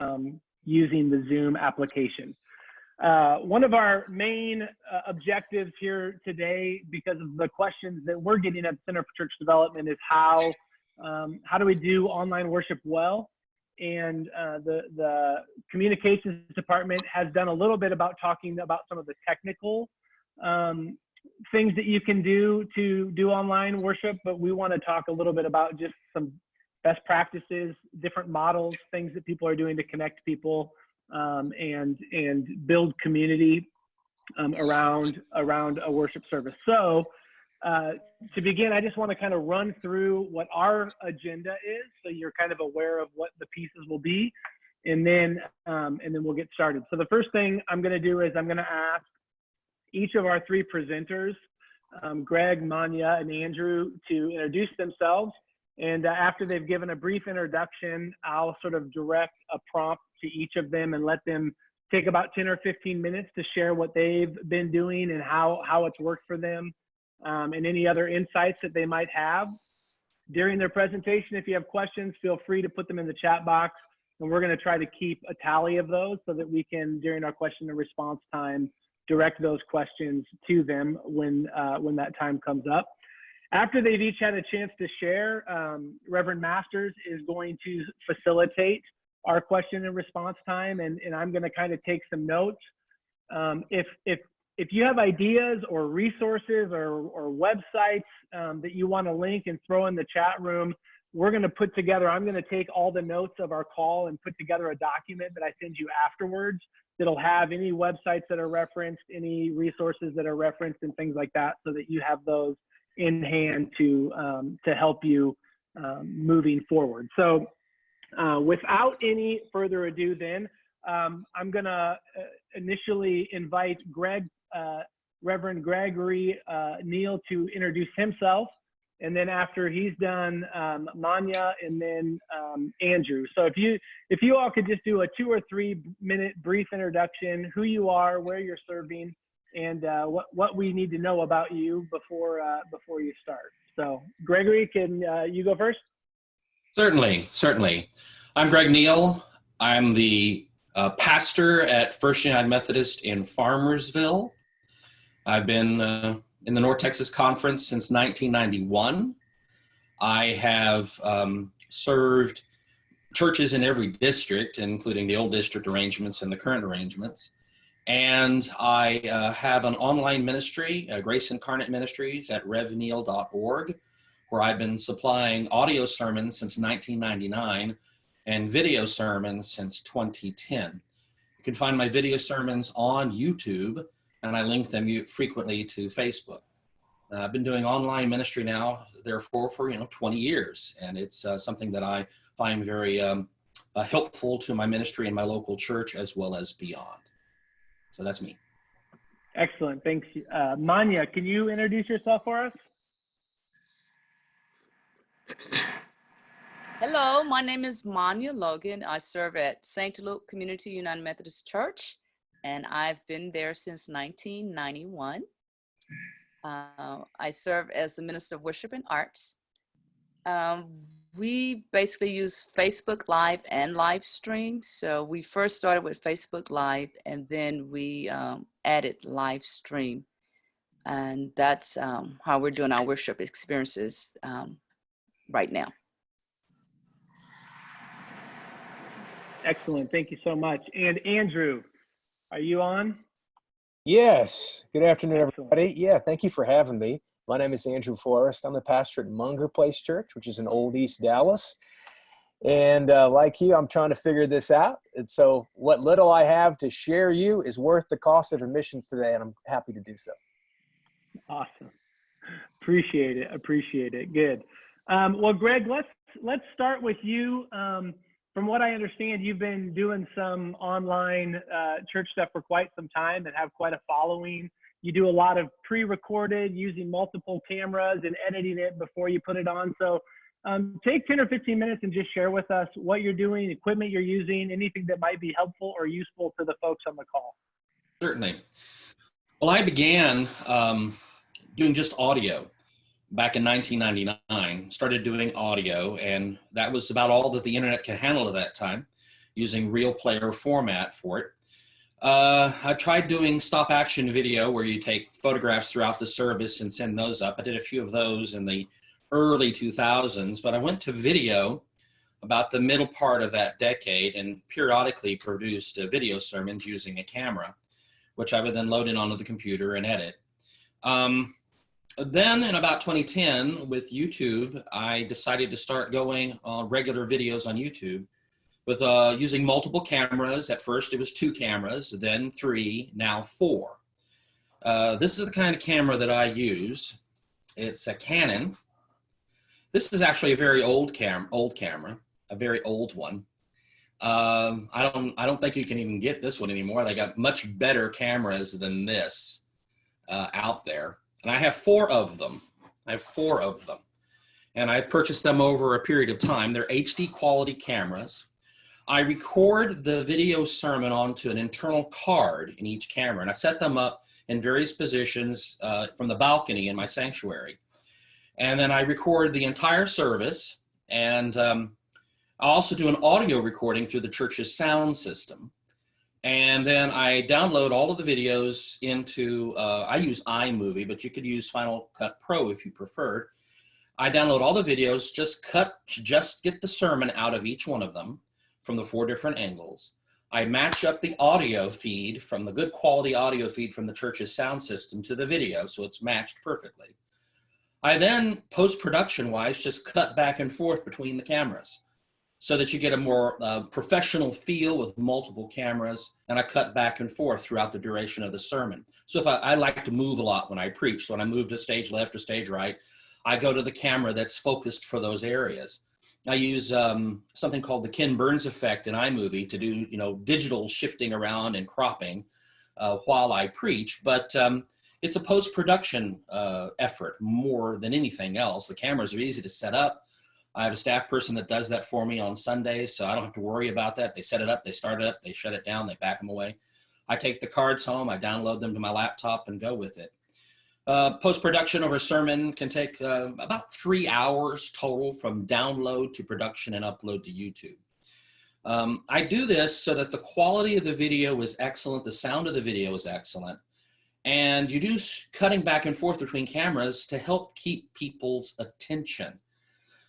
um, using the Zoom application. Uh, one of our main uh, objectives here today, because of the questions that we're getting at Center for Church Development, is how um, how do we do online worship well? And uh, the the communications department has done a little bit about talking about some of the technical um, things that you can do to do online worship, but we want to talk a little bit about just some best practices, different models, things that people are doing to connect people um, and and build community um, around around a worship service. So uh, to begin, I just want to kind of run through what our agenda is, so you're kind of aware of what the pieces will be, and then um, and then we'll get started. So the first thing I'm going to do is I'm going to ask each of our three presenters, um, Greg, Manya, and Andrew, to introduce themselves. And uh, after they've given a brief introduction, I'll sort of direct a prompt to each of them and let them take about 10 or 15 minutes to share what they've been doing and how, how it's worked for them um, and any other insights that they might have. During their presentation, if you have questions, feel free to put them in the chat box and we're gonna try to keep a tally of those so that we can, during our question and response time, direct those questions to them when, uh, when that time comes up. After they've each had a chance to share, um, Reverend Masters is going to facilitate our question and response time, and, and I'm going to kind of take some notes. Um, if, if, if you have ideas or resources or, or websites um, that you want to link and throw in the chat room, we're going to put together, I'm going to take all the notes of our call and put together a document that I send you afterwards that'll have any websites that are referenced, any resources that are referenced and things like that so that you have those in hand to um, to help you um, moving forward. So uh, without any further ado, then um, I'm gonna uh, initially invite Greg, uh, Reverend Gregory uh, Neal, to introduce himself, and then after he's done, um, Manya, and then um, Andrew. So if you if you all could just do a two or three minute brief introduction, who you are, where you're serving, and uh, what what we need to know about you before uh, before you start. So, Gregory, can uh, you go first? Certainly, certainly. I'm Greg Neal. I'm the uh, pastor at First United Methodist in Farmersville. I've been uh, in the North Texas Conference since 1991. I have um, served churches in every district, including the old district arrangements and the current arrangements. And I uh, have an online ministry, uh, Grace Incarnate Ministries at revneal.org, where I've been supplying audio sermons since 1999 and video sermons since 2010. You can find my video sermons on YouTube, and I link them frequently to Facebook. Uh, I've been doing online ministry now, therefore, for you know 20 years, and it's uh, something that I find very um, uh, helpful to my ministry in my local church as well as beyond. So that's me. Excellent. Thanks. Uh, Manya, can you introduce yourself for us? Hello, my name is Manya Logan. I serve at St. Luke Community United Methodist Church, and I've been there since 1991. Uh, I serve as the Minister of Worship and Arts. Um, we basically use Facebook Live and live stream. So we first started with Facebook Live and then we um, added live stream. And that's um, how we're doing our worship experiences um, right now. Excellent. Thank you so much. And Andrew, are you on? Yes. Good afternoon, everybody. Yeah, thank you for having me. My name is Andrew Forrest. I'm the pastor at Munger Place Church, which is in Old East Dallas. And uh, like you, I'm trying to figure this out. And so what little I have to share you is worth the cost of admissions today, and I'm happy to do so. Awesome. Appreciate it. Appreciate it. Good. Um, well, Greg, let's let's start with you. Um, from what I understand, you've been doing some online uh, church stuff for quite some time and have quite a following you do a lot of pre-recorded using multiple cameras and editing it before you put it on. So um, take 10 or 15 minutes and just share with us what you're doing, equipment you're using, anything that might be helpful or useful to the folks on the call. Certainly. Well, I began um, doing just audio back in 1999, started doing audio, and that was about all that the internet could handle at that time. using RealPlayer format for it. Uh, I tried doing stop action video where you take photographs throughout the service and send those up. I did a few of those in the early 2000s, but I went to video about the middle part of that decade and periodically produced uh, video sermons using a camera, which I would then load in onto the computer and edit. Um, then in about 2010 with YouTube, I decided to start going on regular videos on YouTube with uh, using multiple cameras. At first it was two cameras, then three, now four. Uh, this is the kind of camera that I use. It's a Canon. This is actually a very old cam old camera, a very old one. Um, I don't I don't think you can even get this one anymore. They got much better cameras than this uh, out there, and I have four of them. I have four of them, and I purchased them over a period of time. They're HD quality cameras. I record the video sermon onto an internal card in each camera, and I set them up in various positions uh, from the balcony in my sanctuary. And then I record the entire service, and um, I also do an audio recording through the church's sound system. And then I download all of the videos into, uh, I use iMovie, but you could use Final Cut Pro if you preferred. I download all the videos, just cut, just get the sermon out of each one of them from the four different angles. I match up the audio feed from the good quality audio feed from the church's sound system to the video, so it's matched perfectly. I then, post-production wise, just cut back and forth between the cameras so that you get a more uh, professional feel with multiple cameras, and I cut back and forth throughout the duration of the sermon. So if I, I like to move a lot when I preach, so when I move to stage left or stage right, I go to the camera that's focused for those areas. I use um, something called the Ken Burns effect in iMovie to do, you know, digital shifting around and cropping uh, while I preach. But um, it's a post-production uh, effort more than anything else. The cameras are easy to set up. I have a staff person that does that for me on Sundays, so I don't have to worry about that. They set it up, they start it up, they shut it down, they back them away. I take the cards home, I download them to my laptop and go with it. Uh, Post-production of a sermon can take uh, about three hours total from download to production and upload to YouTube. Um, I do this so that the quality of the video is excellent, the sound of the video is excellent, and you do cutting back and forth between cameras to help keep people's attention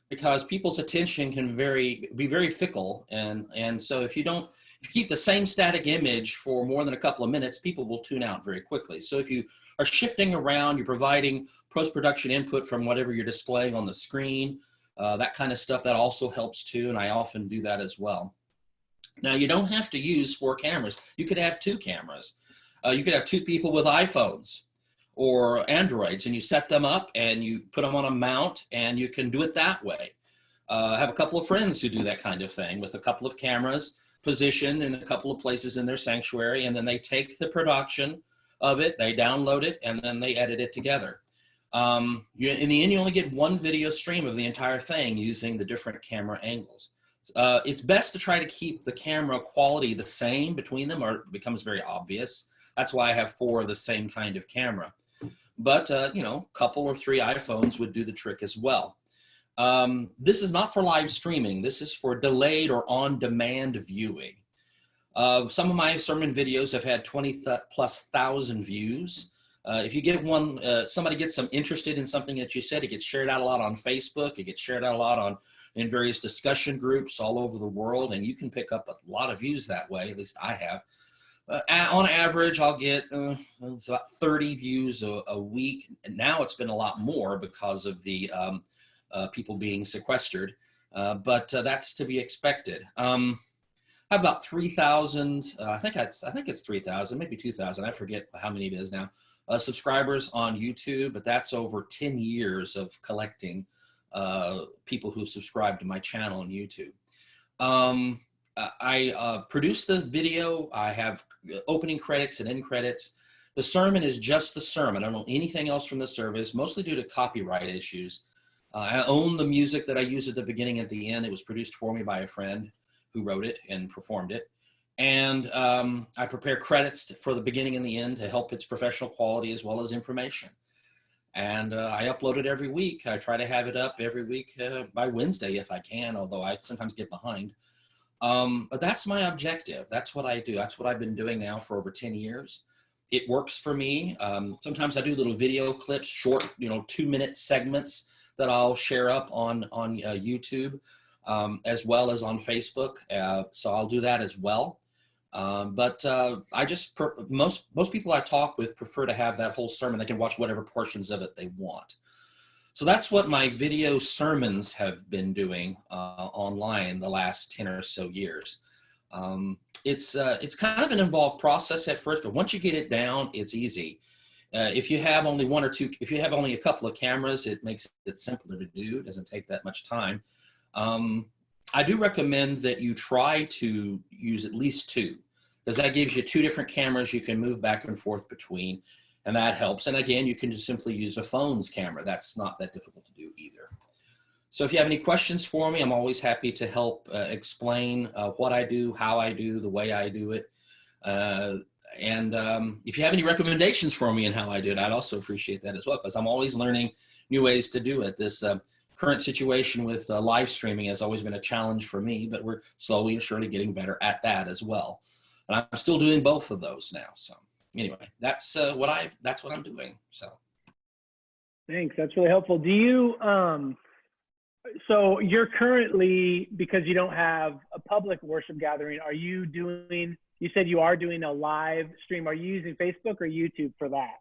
because people's attention can very be very fickle and and so if you don't if you keep the same static image for more than a couple of minutes people will tune out very quickly so if you are shifting around, you're providing post-production input from whatever you're displaying on the screen, uh, that kind of stuff, that also helps too, and I often do that as well. Now, you don't have to use four cameras. You could have two cameras. Uh, you could have two people with iPhones or Androids, and you set them up and you put them on a mount, and you can do it that way. Uh, I have a couple of friends who do that kind of thing with a couple of cameras positioned in a couple of places in their sanctuary, and then they take the production of it, they download it, and then they edit it together. Um, you, in the end, you only get one video stream of the entire thing using the different camera angles. Uh, it's best to try to keep the camera quality the same between them or it becomes very obvious. That's why I have four of the same kind of camera. But, uh, you know, a couple or three iPhones would do the trick as well. Um, this is not for live streaming. This is for delayed or on-demand viewing. Uh, some of my sermon videos have had 20 th plus thousand views. Uh, if you get one, uh, somebody gets some interested in something that you said, it gets shared out a lot on Facebook. It gets shared out a lot on in various discussion groups all over the world, and you can pick up a lot of views that way. At least I have. Uh, on average, I'll get uh, about 30 views a, a, week. And now it's been a lot more because of the um, uh, people being sequestered, but that's to be expected. Um, I have about 3,000, uh, I think it's, I think it's 3,000, maybe 2,000. I forget how many it is now. Uh, subscribers on YouTube, but that's over 10 years of collecting uh, people who have subscribed to my channel on YouTube. Um, I uh, produce the video. I have opening credits and end credits. The sermon is just the sermon. I don't know anything else from the service, mostly due to copyright issues. Uh, I own the music that I use at the beginning and the end. It was produced for me by a friend who wrote it and performed it. And um, I prepare credits for the beginning and the end to help its professional quality as well as information. And uh, I upload it every week. I try to have it up every week uh, by Wednesday if I can, although I sometimes get behind. Um, but that's my objective. That's what I do. That's what I've been doing now for over 10 years. It works for me. Um, sometimes I do little video clips, short, you know, two minute segments that I'll share up on, on uh, YouTube um, as well as on Facebook. Uh, so I'll do that as well. Um, but uh, I just, most, most people I talk with prefer to have that whole sermon. They can watch whatever portions of it they want. So that's what my video sermons have been doing uh, online the last 10 or so years. Um, it's, uh, it's kind of an involved process at first, but once you get it down, it's easy. Uh, if you have only one or two, if you have only a couple of cameras, it makes it simpler to do. It doesn't take that much time. Um, I do recommend that you try to use at least two, because that gives you two different cameras you can move back and forth between, and that helps. And again, you can just simply use a phone's camera. That's not that difficult to do either. So if you have any questions for me, I'm always happy to help uh, explain uh, what I do, how I do, the way I do it. Uh, and um, if you have any recommendations for me and how I do it, I'd also appreciate that as well, because I'm always learning new ways to do it. This uh, current situation with uh, live streaming has always been a challenge for me, but we're slowly and surely getting better at that as well. And I'm still doing both of those now. So anyway, that's uh, what I've, that's what I'm doing. So. Thanks. That's really helpful. Do you, um, so you're currently, because you don't have a public worship gathering, are you doing, you said you are doing a live stream. Are you using Facebook or YouTube for that?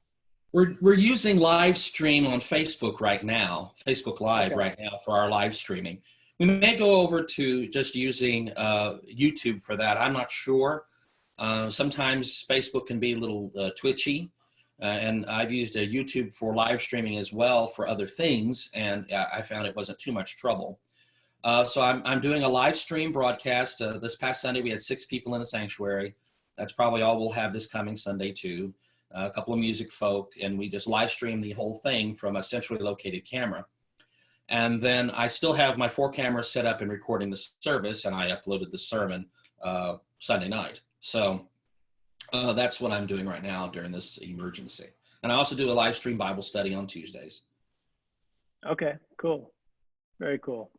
We're, we're using live stream on Facebook right now, Facebook Live Okay. right now for our live streaming. We may go over to just using uh, YouTube for that. I'm not sure. Uh, sometimes Facebook can be a little uh, twitchy. Uh, and I've used a YouTube for live streaming as well for other things, and uh, I found it wasn't too much trouble. Uh, so I'm, I'm doing a live stream broadcast. Uh, this past Sunday, we had six people in the sanctuary. That's probably all we'll have this coming Sunday, too. A couple of music folk, and we just live stream the whole thing from a centrally located camera. And then I still have my four cameras set up and recording the service, and I uploaded the sermon uh, Sunday night. So uh, that's what I'm doing right now during this emergency. And I also do a live stream Bible study on Tuesdays. Okay, cool. Very cool.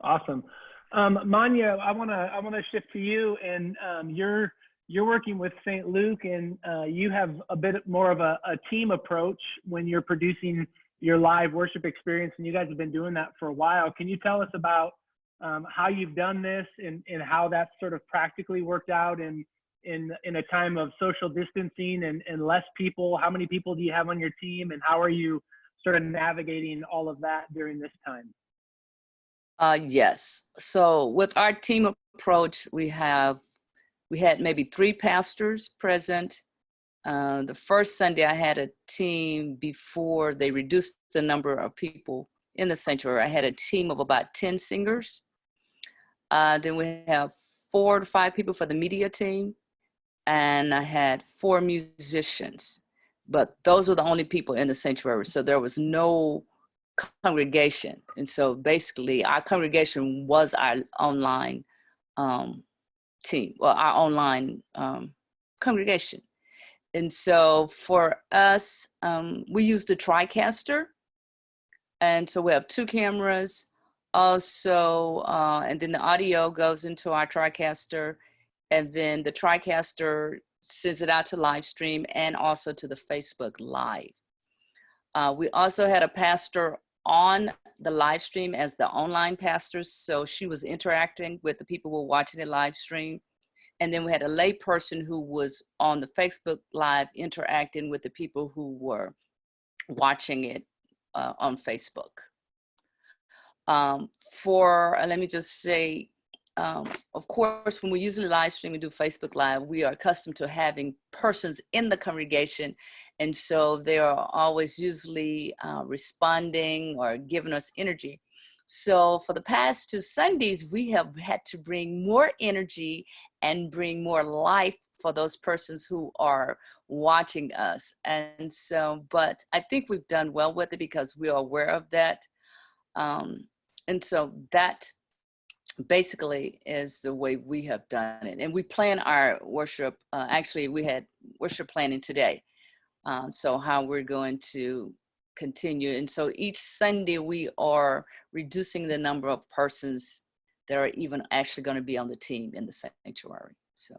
Awesome. Um, Manya, I want to I want to shift to you, and um, you're you're working with St. Luke, and uh, you have a bit more of a, a team approach when you're producing your live worship experience, and you guys have been doing that for a while. Can you tell us about um, how you've done this and, and how that's sort of practically worked out in in in a time of social distancing and, and less people? How many people do you have on your team, and how are you sort of navigating all of that during this time? Uh, yes. So with our team approach, we have we had maybe three pastors present. Uh, the first Sunday, I had a team before they reduced the number of people in the sanctuary. I had a team of about 10 singers. Uh, then we have four to five people for the media team. And I had four musicians. But those were the only people in the sanctuary. So there was no congregation. And so basically, our congregation was our online um, team, well, our online um, congregation. And so for us, um, we use the TriCaster. And so we have two cameras. Also, uh, and then the audio goes into our TriCaster. And then the TriCaster sends it out to live stream and also to the Facebook Live. Uh, we also had a pastor on the live stream as the online pastor. So she was interacting with the people who were watching the live stream. And then we had a lay person who was on the Facebook Live interacting with the people who were watching it uh, on Facebook. Um, for, uh, let me just say, um, of course, when we usually live stream and do Facebook Live, we are accustomed to having persons in the congregation. And so they are always usually uh, responding or giving us energy. So for the past two Sundays, we have had to bring more energy and bring more life for those persons who are watching us. And so, but I think we've done well with it because we are aware of that. Um, and so that basically is the way we have done it. And we plan our worship, uh, actually we had worship planning today. Uh, so how we're going to continue. And so each Sunday we are reducing the number of persons that are even actually going to be on the team in the sanctuary. So.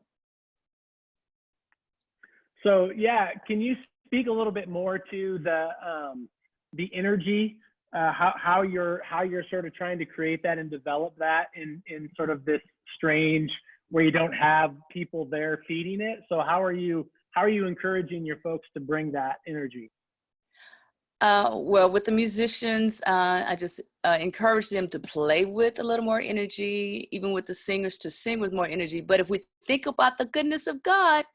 So yeah, can you speak a little bit more to the um, the energy, uh, how how you're how you're sort of trying to create that and develop that in in sort of this strange where you don't have people there feeding it. So how are you how are you encouraging your folks to bring that energy? Uh, well, with the musicians, uh, I just uh, encourage them to play with a little more energy, even with the singers to sing with more energy. But if we think about the goodness of God,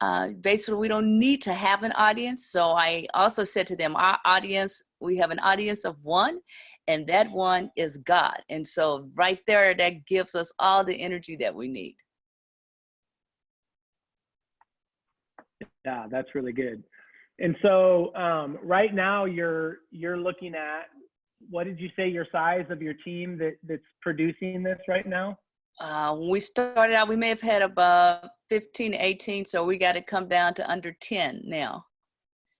uh, basically we don't need to have an audience. So I also said to them, our audience, we have an audience of one, and that one is God. And so right there, that gives us all the energy that we need. Yeah, that's really good. And so um, right now you're you're looking at what did you say your size of your team that that's producing this right now? Uh, when we started out, we may have had about 15, 18, so we got to come down to under 10 now.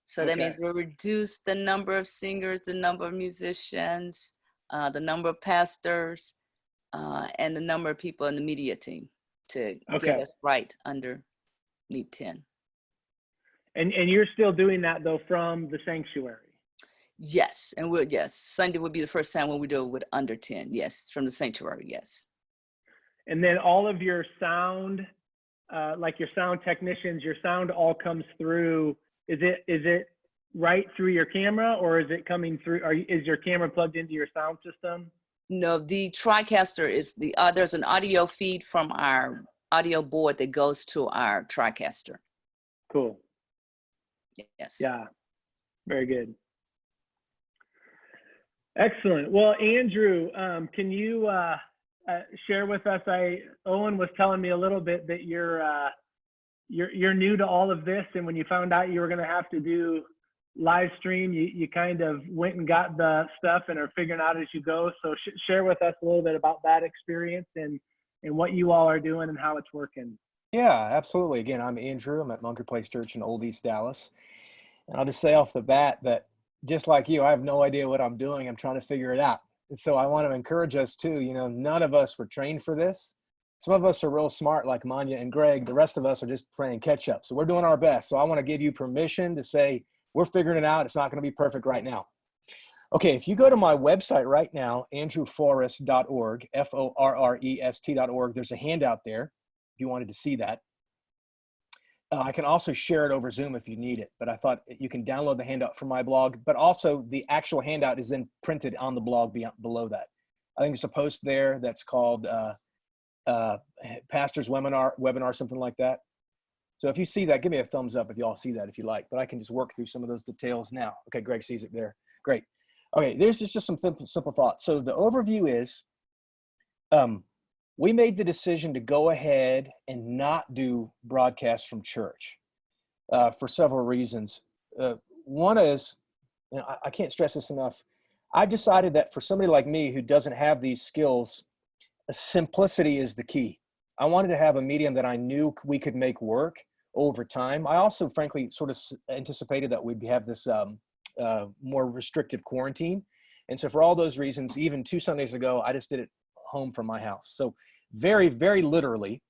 So that Okay. means we reduce the number of singers, the number of musicians, uh, the number of pastors, uh, and the number of people in the media team to Okay. get us right under need 10. And and you're still doing that though from the sanctuary. Yes, and we'll, yes, Sunday would be the first time when we do it with under 10. Yes, from the sanctuary, yes. And then all of your sound, uh, like your sound technicians, your sound all comes through. Is it is it right through your camera or is it coming through? Are you, is your camera plugged into your sound system? No, the TriCaster is the, uh, there's an audio feed from our audio board that goes to our TriCaster. Cool. Yes. Yeah, very good. Excellent. Well, Andrew, um, can you uh, uh, share with us? I Owen was telling me a little bit that you're uh, you're you're new to all of this, and when you found out you were going to have to do live stream, you you kind of went and got the stuff and are figuring out as you go. So sh- share with us a little bit about that experience and and what you all are doing and how it's working. Yeah, absolutely. Again, I'm Andrew. I'm at Munger Place Church in Old East Dallas. And I'll just say off the bat that just like you, I have no idea what I'm doing. I'm trying to figure it out. So I want to encourage us too. You know, none of us were trained for this. Some of us are real smart, like Manya and Greg. The rest of us are just playing catch up. So we're doing our best. So I want to give you permission to say, we're figuring it out. It's not going to be perfect right now. Okay, if you go to my website right now, andrewforrest.org, F O R R E S T.org, there's a handout there if you wanted to see that. Uh, I can also share it over Zoom if you need it, but I thought you can download the handout from my blog, but also the actual handout is then printed on the blog beyond, below that. I think there's a post there that's called uh, uh, Pastor's Webinar, webinar, something like that. So if you see that, give me a thumbs up if you all see that if you like, but I can just work through some of those details now. Okay, Greg sees it there. Great. Okay, there's just, just some simple, simple thoughts. So the overview is, um, we made the decision to go ahead and not do broadcasts from church uh, for several reasons. Uh, one is, I, I can't stress this enough. I decided that for somebody like me who doesn't have these skills, simplicity is the key. I wanted to have a medium that I knew we could make work over time. I also, frankly, sort of anticipated that we'd have this um, uh, more restrictive quarantine. And so for all those reasons, even two Sundays ago, I just did it home from my house. So very, very literally,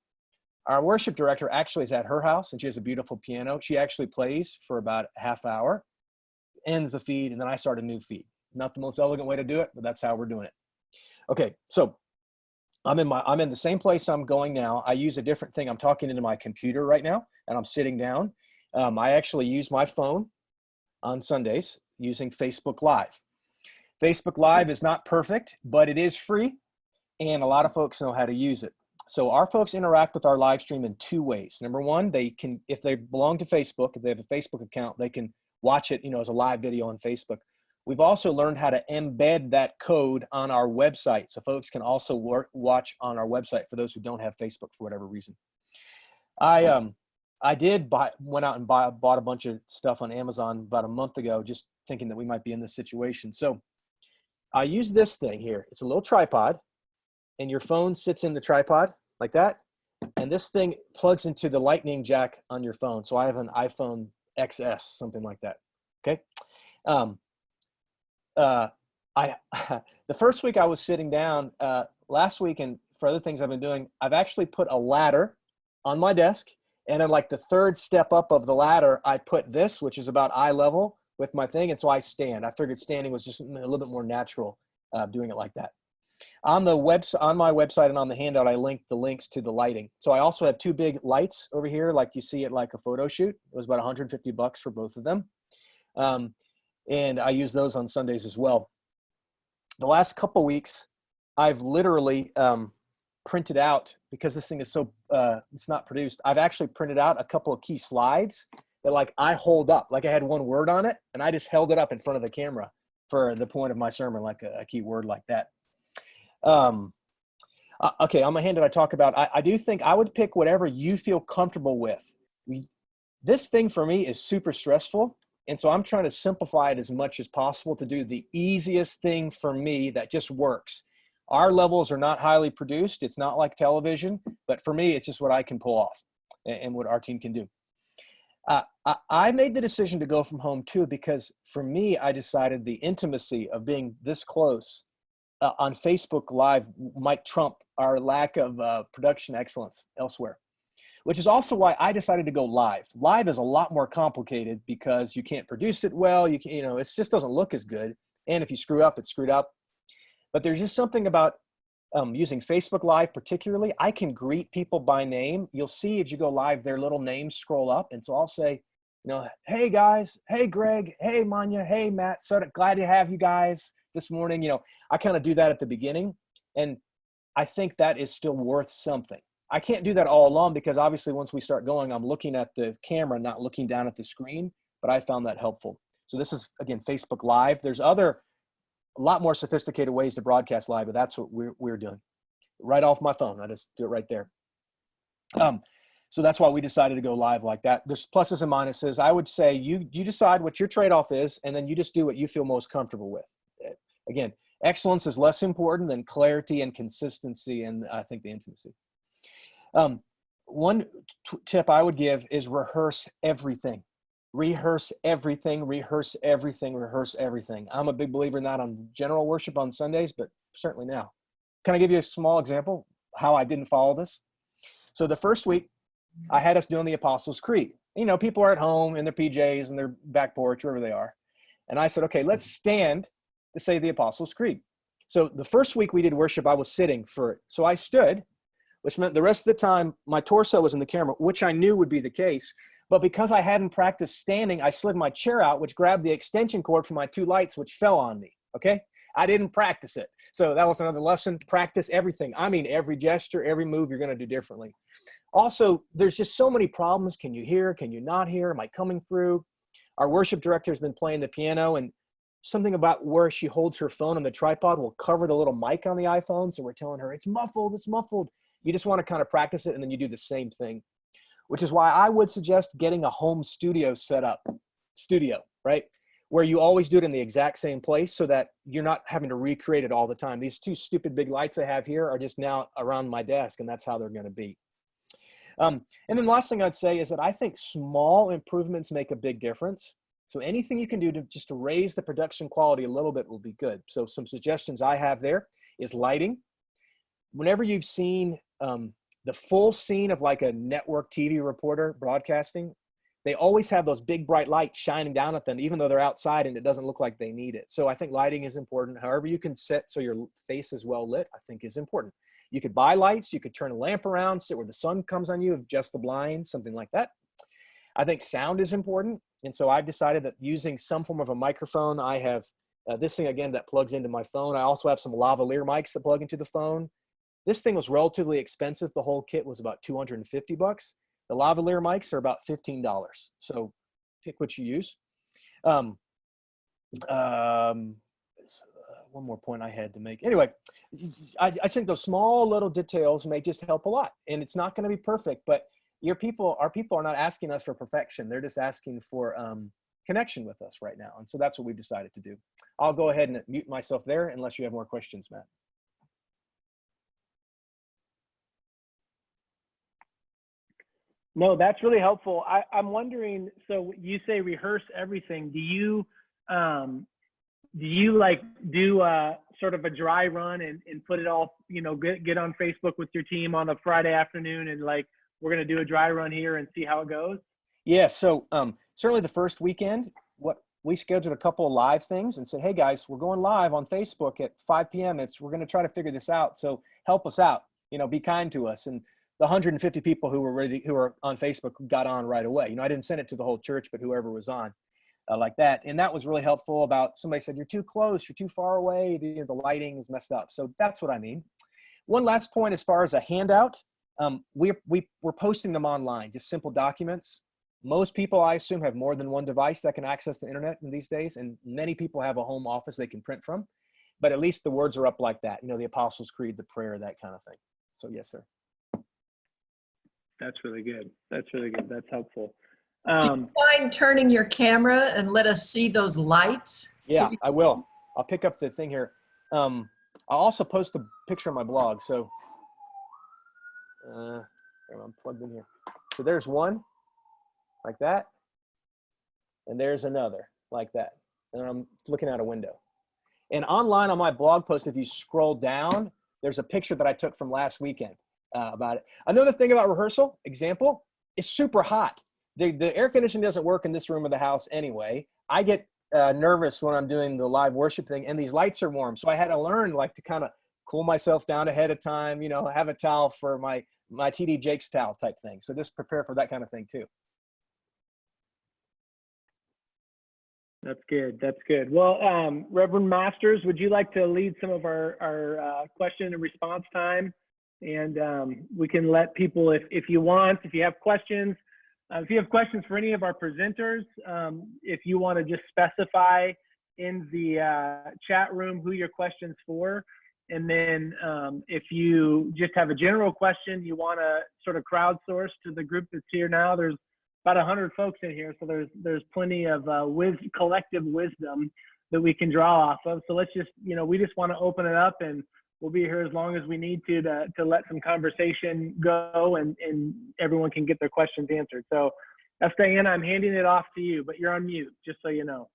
our worship director actually is at her house and she has a beautiful piano. She actually plays for about half hour, ends the feed, and then I start a new feed. Not the most elegant way to do it, but that's how we're doing it. Okay, so I'm in my I'm in the same place I'm going now. I use a different thing. I'm talking into my computer right now, and I'm sitting down. Um, I actually use my phone on Sundays using Facebook Live. Facebook Live is not perfect, but it is free, and a lot of folks know how to use it. So our folks interact with our live stream in two ways. Number one, they can, if they belong to Facebook, if they have a Facebook account, they can watch it, you know, as a live video on Facebook. We've also learned how to embed that code on our website, so folks can also work, watch on our website for those who don't have Facebook for whatever reason. I um I did buy went out and buy bought a bunch of stuff on Amazon about a month ago, just thinking that we might be in this situation. So I use this thing here. It's a little tripod, and your phone sits in the tripod like that, and this thing plugs into the lightning jack on your phone. So I have an iPhone XS, something like that. Okay. Um, uh, I the first week I was sitting down, uh, last week and for other things I've been doing, I've actually put a ladder on my desk. And then like the third step up of the ladder, I put this, which is about eye level with my thing. And so I stand. I figured standing was just a little bit more natural uh, doing it like that. On the webs on my website and on the handout, I linked the links to the lighting. So I also have two big lights over here, like you see it like a photo shoot. It was about 150 bucks for both of them. Um, and I use those on Sundays as well. The last couple weeks, I've literally um, printed out because this thing is so uh, it's not produced. I've actually printed out a couple of key slides that like I hold up, like I had one word on it, and I just held it up in front of the camera for the point of my sermon, like a, a key word like that. Um, uh, okay, on my hand, did I talk about? I, I do think I would pick whatever you feel comfortable with. We, this thing for me is super stressful. And so I'm trying to simplify it as much as possible to do the easiest thing for me that just works. Our levels are not highly produced. It's not like television, but for me, it's just what I can pull off and, and what our team can do. Uh, I, I made the decision to go from home too, because for me, I decided the intimacy of being this close uh, on Facebook Live might trump our lack of uh, production excellence elsewhere which is also why I decided to go live. Live is a lot more complicated because you can't produce it well. You can, you know, it just doesn't look as good. And if you screw up, it's screwed up. But there's just something about um, using Facebook Live particularly. I can greet people by name. You'll see as you go live, their little names scroll up. And so I'll say, you know, hey guys, hey Greg, hey Manya, hey Matt, so glad to have you guys this morning. You know, I kind of do that at the beginning. And I think that is still worth something. I can't do that all along because obviously once we start going, I'm looking at the camera, not looking down at the screen, but I found that helpful. So this is, again, Facebook Live. There's other, a lot more sophisticated ways to broadcast live, but that's what we're, we're doing. Right off my phone, I just do it right there. Um, so that's why we decided to go live like that. There's pluses and minuses. I would say you, you decide what your trade-off is, and then you just do what you feel most comfortable with. Again, excellence is less important than clarity and consistency and I think the intimacy. Um, one tip I would give is rehearse everything. Rehearse everything, rehearse everything, rehearse everything. I'm a big believer in that on general worship on Sundays, but certainly now. Can I give you a small example how I didn't follow this? So the first week, I had us doing the Apostles' Creed. You know, people are at home in their PJs and their back porch, wherever they are. And I said, okay, let's stand to say the Apostles' Creed. So the first week we did worship, I was sitting for it. So I stood which meant the rest of the time my torso was in the camera, which I knew would be the case. But because I hadn't practiced standing, I slid my chair out, which grabbed the extension cord for my two lights, which fell on me. Okay. I didn't practice it. So that was another lesson. Practice everything. I mean, every gesture, every move you're going to do differently. Also, there's just so many problems. Can you hear? Can you not hear? Am I coming through? Our worship director has been playing the piano and something about where she holds her phone on the tripod will cover the little mic on the iPhone. So we're telling her it's muffled, it's muffled. You just want to kind of practice it and then you do the same thing, which is why I would suggest getting a home studio set up, studio, right? Where you always do it in the exact same place so that you're not having to recreate it all the time. These two stupid big lights I have here are just now around my desk and that's how they're going to be. Um, and then the last thing I'd say is that I think small improvements make a big difference. So anything you can do to just to raise the production quality a little bit will be good. So some suggestions I have there is lighting. Whenever you've seen um, the full scene of like a network TV reporter broadcasting, they always have those big bright lights shining down at them, even though they're outside and it doesn't look like they need it. So I think lighting is important. However you can set so your face is well lit, I think is important. You could buy lights, you could turn a lamp around, sit where the sun comes on you, adjust the blinds, something like that. I think sound is important. And so I've decided that using some form of a microphone, I have uh, this thing again that plugs into my phone. I also have some lavalier mics that plug into the phone. This thing was relatively expensive. The whole kit was about 250 bucks. The lavalier mics are about $15. So pick what you use. Um, um, one more point I had to make. Anyway, I, I think those small little details may just help a lot. And it's not going to be perfect, but your people, our people are not asking us for perfection. They're just asking for um, connection with us right now. And so that's what we've decided to do. I'll go ahead and mute myself there unless you have more questions, Matt. No, that's really helpful. I, I'm wondering, so you say rehearse everything. Do you, um, do you like do uh, sort of a dry run and, and put it all, you know, get, get on Facebook with your team on a Friday afternoon and like, we're going to do a dry run here and see how it goes? Yeah, so um, certainly the first weekend, what we scheduled a couple of live things and said, "Hey guys, we're going live on Facebook at 5 p.m. It's we're going to try to figure this out. So help us out. You know, be kind to us." And the 150 people who were ready, who were on Facebook, got on right away. You know, I didn't send it to the whole church, but whoever was on, uh, like that, and that was really helpful. About somebody said, "You're too close. You're too far away. The, the lighting is messed up." So that's what I mean. One last point as far as a handout, um, we we we're posting them online, just simple documents most people i assume have more than one device that can access the internet in these days and many people have a home office they can print from but at least the words are up like that you know the apostles creed the prayer that kind of thing so yes sir That's really good. That's really good. That's helpful. Do you Um, mind turning your camera and let us see those lights? yeah i will i'll pick up the thing here um i'll also post a picture on my blog so uh i'm plugged in here. So there's one like that and there's another like that. And i'm looking out a window. And online on my blog post if you scroll down there's a picture that i took from last weekend uh, about it. Another thing about rehearsal example it's super hot. The, the air conditioning doesn't work in this room of the house anyway. I get uh, nervous when i'm doing the live worship thing and these lights are warm. So i had to learn like to kind of cool myself down ahead of time you know have a towel for my my TD Jakes' towel type thing so just prepare for that kind of thing too That's good. That's good. Well, um, Reverend Masters, would you like to lead some of our, our uh, question and response time? And um, we can let people, if, if you want, if you have questions, uh, if you have questions for any of our presenters, um, if you want to just specify in the uh, chat room who your question's for. And then um, if you just have a general question you want to sort of crowdsource to the group that's here now, there's about 100 folks in here, so there's there's plenty of uh, wis- collective wisdom that we can draw off of. So let's just, you know, we just want to open it up, and we'll be here as long as we need to to, to let some conversation go, and and everyone can get their questions answered. So, that's Diana. I'm handing it off to you, but you're on mute, just so you know.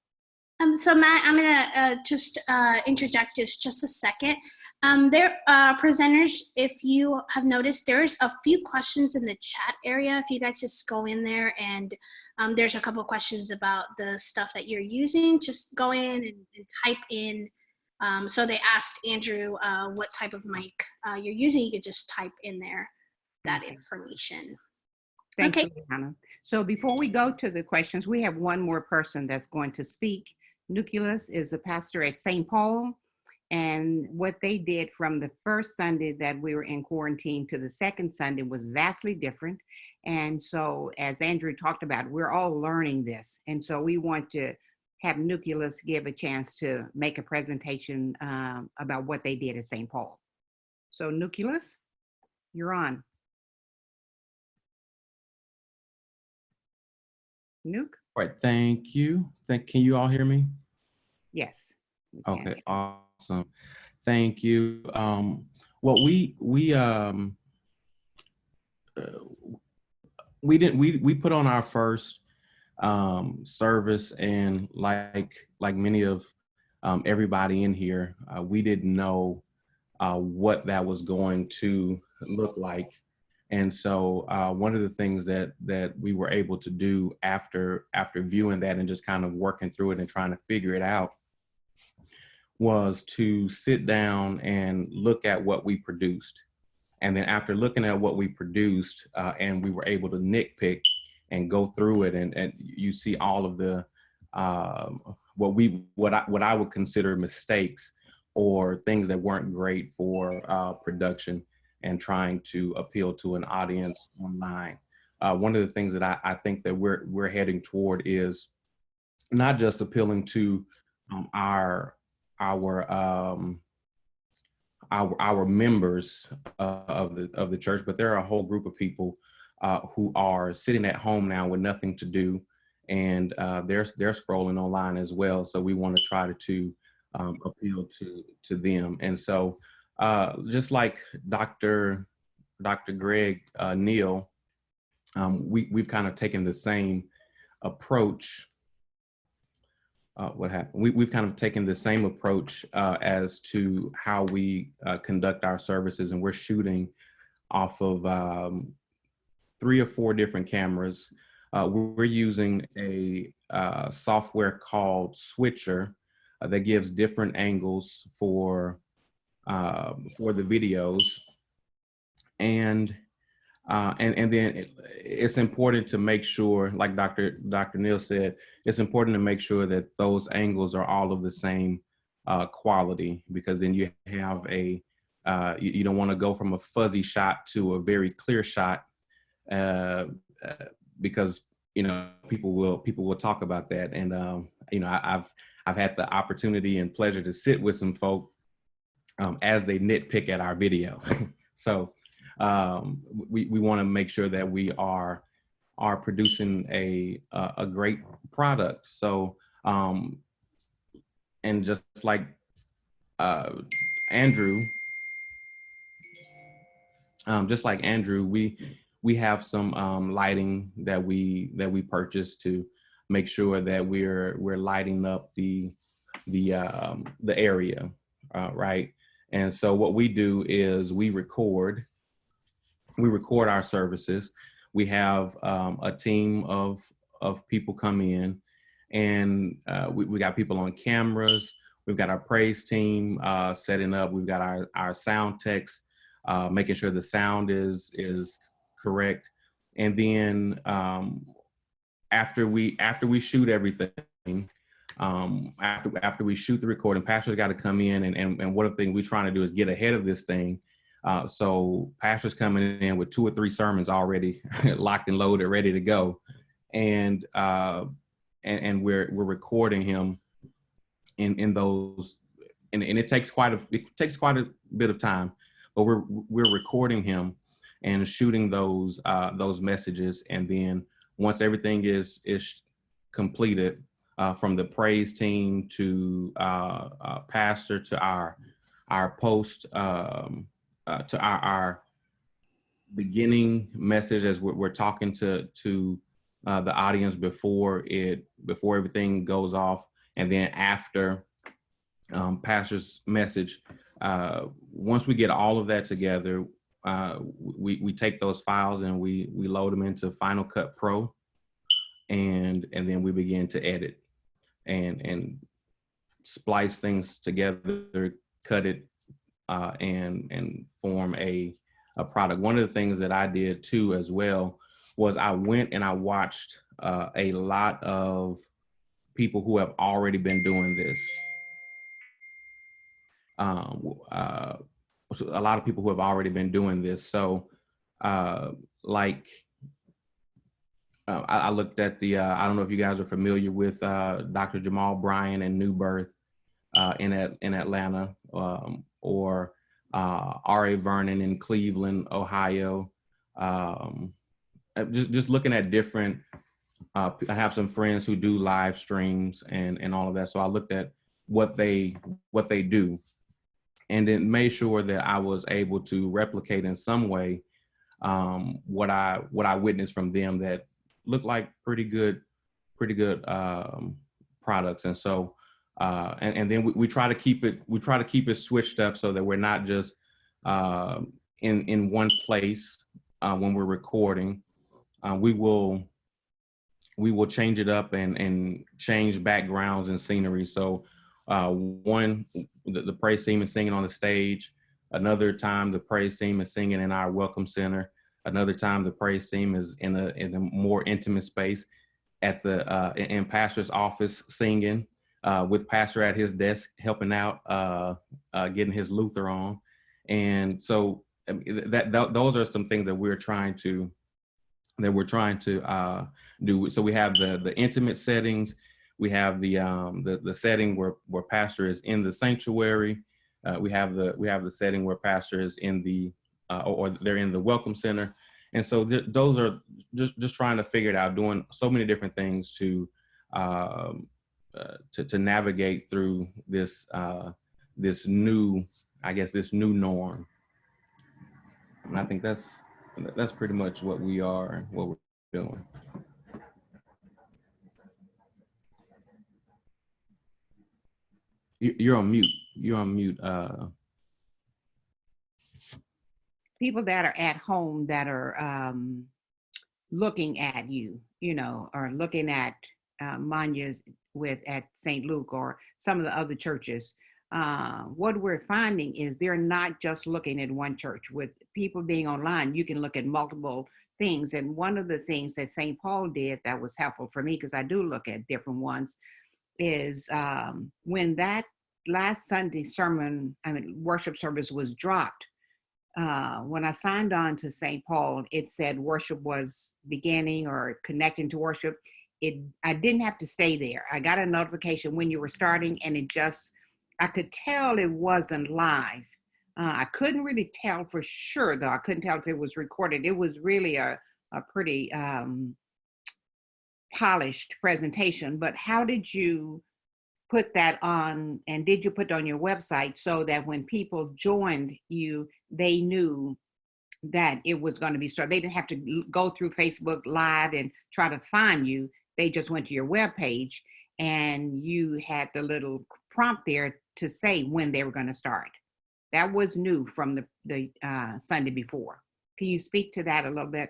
Um, so Matt, I'm gonna uh, just uh, interject just just a second. Um, there, uh, presenters, if you have noticed, there's a few questions in the chat area. If you guys just go in there and um, there's a couple of questions about the stuff that you're using, just go in and, and type in. Um, so they asked Andrew uh, what type of mic uh, you're using. You could just type in there that information. Thank Okay. you, Hannah. So before we go to the questions, we have one more person that's going to speak. Nucleus is a pastor at St. Paul. And what they did from the first Sunday that we were in quarantine to the second Sunday was vastly different. And so, as Andrew talked about, we're all learning this. And so, we want to have Nucleus give a chance to make a presentation um, about what they did at St. Paul. So, Nucleus, you're on. Nuke? All right, thank you. Thank, can you all hear me? Yes. Okay, awesome. Thank you. Um, well, we, we, um, uh, we didn't, we, we put on our first, um, service and like, like many of, um, everybody in here, uh, we didn't know, uh, what that was going to look like. And so uh, one of the things that that we were able to do after after viewing that and just kind of working through it and trying to figure it out was to sit down and look at what we produced. And then after looking at what we produced uh, and we were able to nitpick and go through it and, and you see all of the um, what we what I what I would consider mistakes or things that weren't great for uh, production and trying to appeal to an audience online. Uh, one of the things that I, I, think that we're we're heading toward is not just appealing to um, our our um, our our members uh, of the of the church, but there are a whole group of people uh, who are sitting at home now with nothing to do, and uh, they're they're scrolling online as well. So we want to try to, to um, appeal to to them, and so uh, just like Dr. Dr. Greg uh, Neal, um, we, we've kind of taken the same approach uh, what happened. We, we've kind of taken the same approach uh, as to how we uh, conduct our services, and we're shooting off of um, three or four different cameras. Uh, we're using a software called Switcher that gives different angles for um, for the videos, and uh, and and then it, it's important to make sure, like Dr. Dr. Neal said, it's important to make sure that those angles are all of the same uh, quality because then you have a uh, you, you don't want to go from a fuzzy shot to a very clear shot uh, uh, because you know people will people will talk about that and um, you know I, I've I've had the opportunity and pleasure to sit with some folk um, as they nitpick at our video. so um, we, we want to make sure that we are are producing a a, a great product. So um, and just like uh, Andrew, um, just like Andrew, we we have some um, lighting that we that we purchased to make sure that we're we're lighting up the the um, the area, uh, right? And so what we do is we record we record our services. We have um, a team of of people come in, and uh, we, we got people on cameras. We've got our praise team uh, setting up. We've got our our sound techs uh, making sure the sound is is correct, and then um, after we after we shoot everything. Um, after after we shoot the recording, pastors got to come in and, and and one of the things we're trying to do is get ahead of this thing. Uh, so pastors coming in with two or three sermons already locked and loaded, ready to go, and uh, and, and we're we're recording him in in those, and, and it takes quite a it takes quite a bit of time, but we're we're recording him and shooting those uh, those messages, and then once everything is is completed, uh, from the praise team to uh, uh, pastor to our our post um, uh, to our, our beginning message as we're, we're talking to to uh, the audience before it before everything goes off. And then after um, pastor's message uh, once we get all of that together we, we take those files and we we load them into Final Cut Pro and and then we begin to edit and and splice things together cut it uh, and and form a a product. One of the things that I did too as well was I went and I watched uh, a lot of people who have already been doing this. Um, uh, a lot of people who have already been doing this. So, uh, like, uh, I, I, looked at the. Uh, I don't know if you guys are familiar with uh, Dr. Jamal Bryant and New Birth in at, in Atlanta. Um, or uh, R.A. Vernon in Cleveland, Ohio. Um, uh, just, just looking at different, uh, I have some friends who do live streams and, and all of that. So I looked at what they, what they do and then made sure that I was able to replicate in some way um, what I, what I witnessed from them that looked like pretty good, pretty good um, products. And so uh, and, and then we, we, try to keep it we try to keep it switched up so that we're not just uh, in in one place uh, when we're recording. Uh, we will we will change it up and and change backgrounds and scenery. So uh, one the, the praise team is singing on the stage. Another time the praise team is singing in our welcome center. Another time the praise team is in a in a more intimate space at the uh, in pastor's office singing uh, with pastor at his desk helping out, uh, uh, getting his Luther on. And so that, that, those are some things that we're trying to that we're trying to uh, do. So we have the the intimate settings. We have the um, the the setting where where pastor is in the sanctuary. Uh, we have the we have the setting where pastor is in the uh, or, they're in the welcome center. And so th those are just just trying to figure it out, doing so many different things to um, uh, to, to navigate through this uh, this new, I guess, this new norm. And I think that's that's pretty much what we are, what we're doing. You- You're on mute. You're on mute. People that are at home that are um, looking at you, you know, or looking at uh, Manya with at St. Luke or some of the other churches. Uh, what we're finding is they're not just looking at one church. With people being online, you can look at multiple things. And one of the things that St. Paul did that was helpful for me, because I do look at different ones, is um, when that last Sunday sermon, I mean, worship service was dropped, uh, when I signed on to St. Paul, it said worship was beginning or connecting to worship. It I didn't have to stay there. I got a notification when you were starting, and it just I could tell it wasn't live. Uh, I couldn't really tell for sure, though. I couldn't tell if it was recorded. It was really a a pretty um, polished presentation. But how did you put that on and did you put on your website so that when people joined you they knew that it was going to be started they didn't have to go through facebook live and try to find you they just went to your web page and you had the little prompt there to say when they were going to start. That was new from the, the uh, sunday before. Can you speak to that a little bit?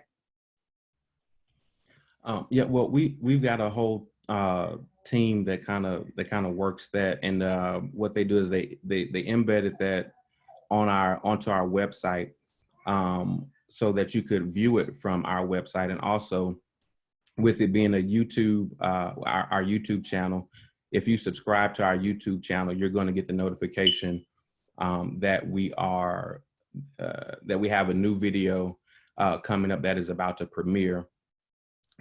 Um, yeah, well, we we've got a whole uh, team that kind of that kind of works that, and uh, what they do is they they they embedded that on our onto our website, um, so that you could view it from our website, and also with it being a YouTube uh, our, our YouTube channel, if you subscribe to our YouTube channel, you're going to get the notification um, that we are uh, that we have a new video uh, coming up that is about to premiere.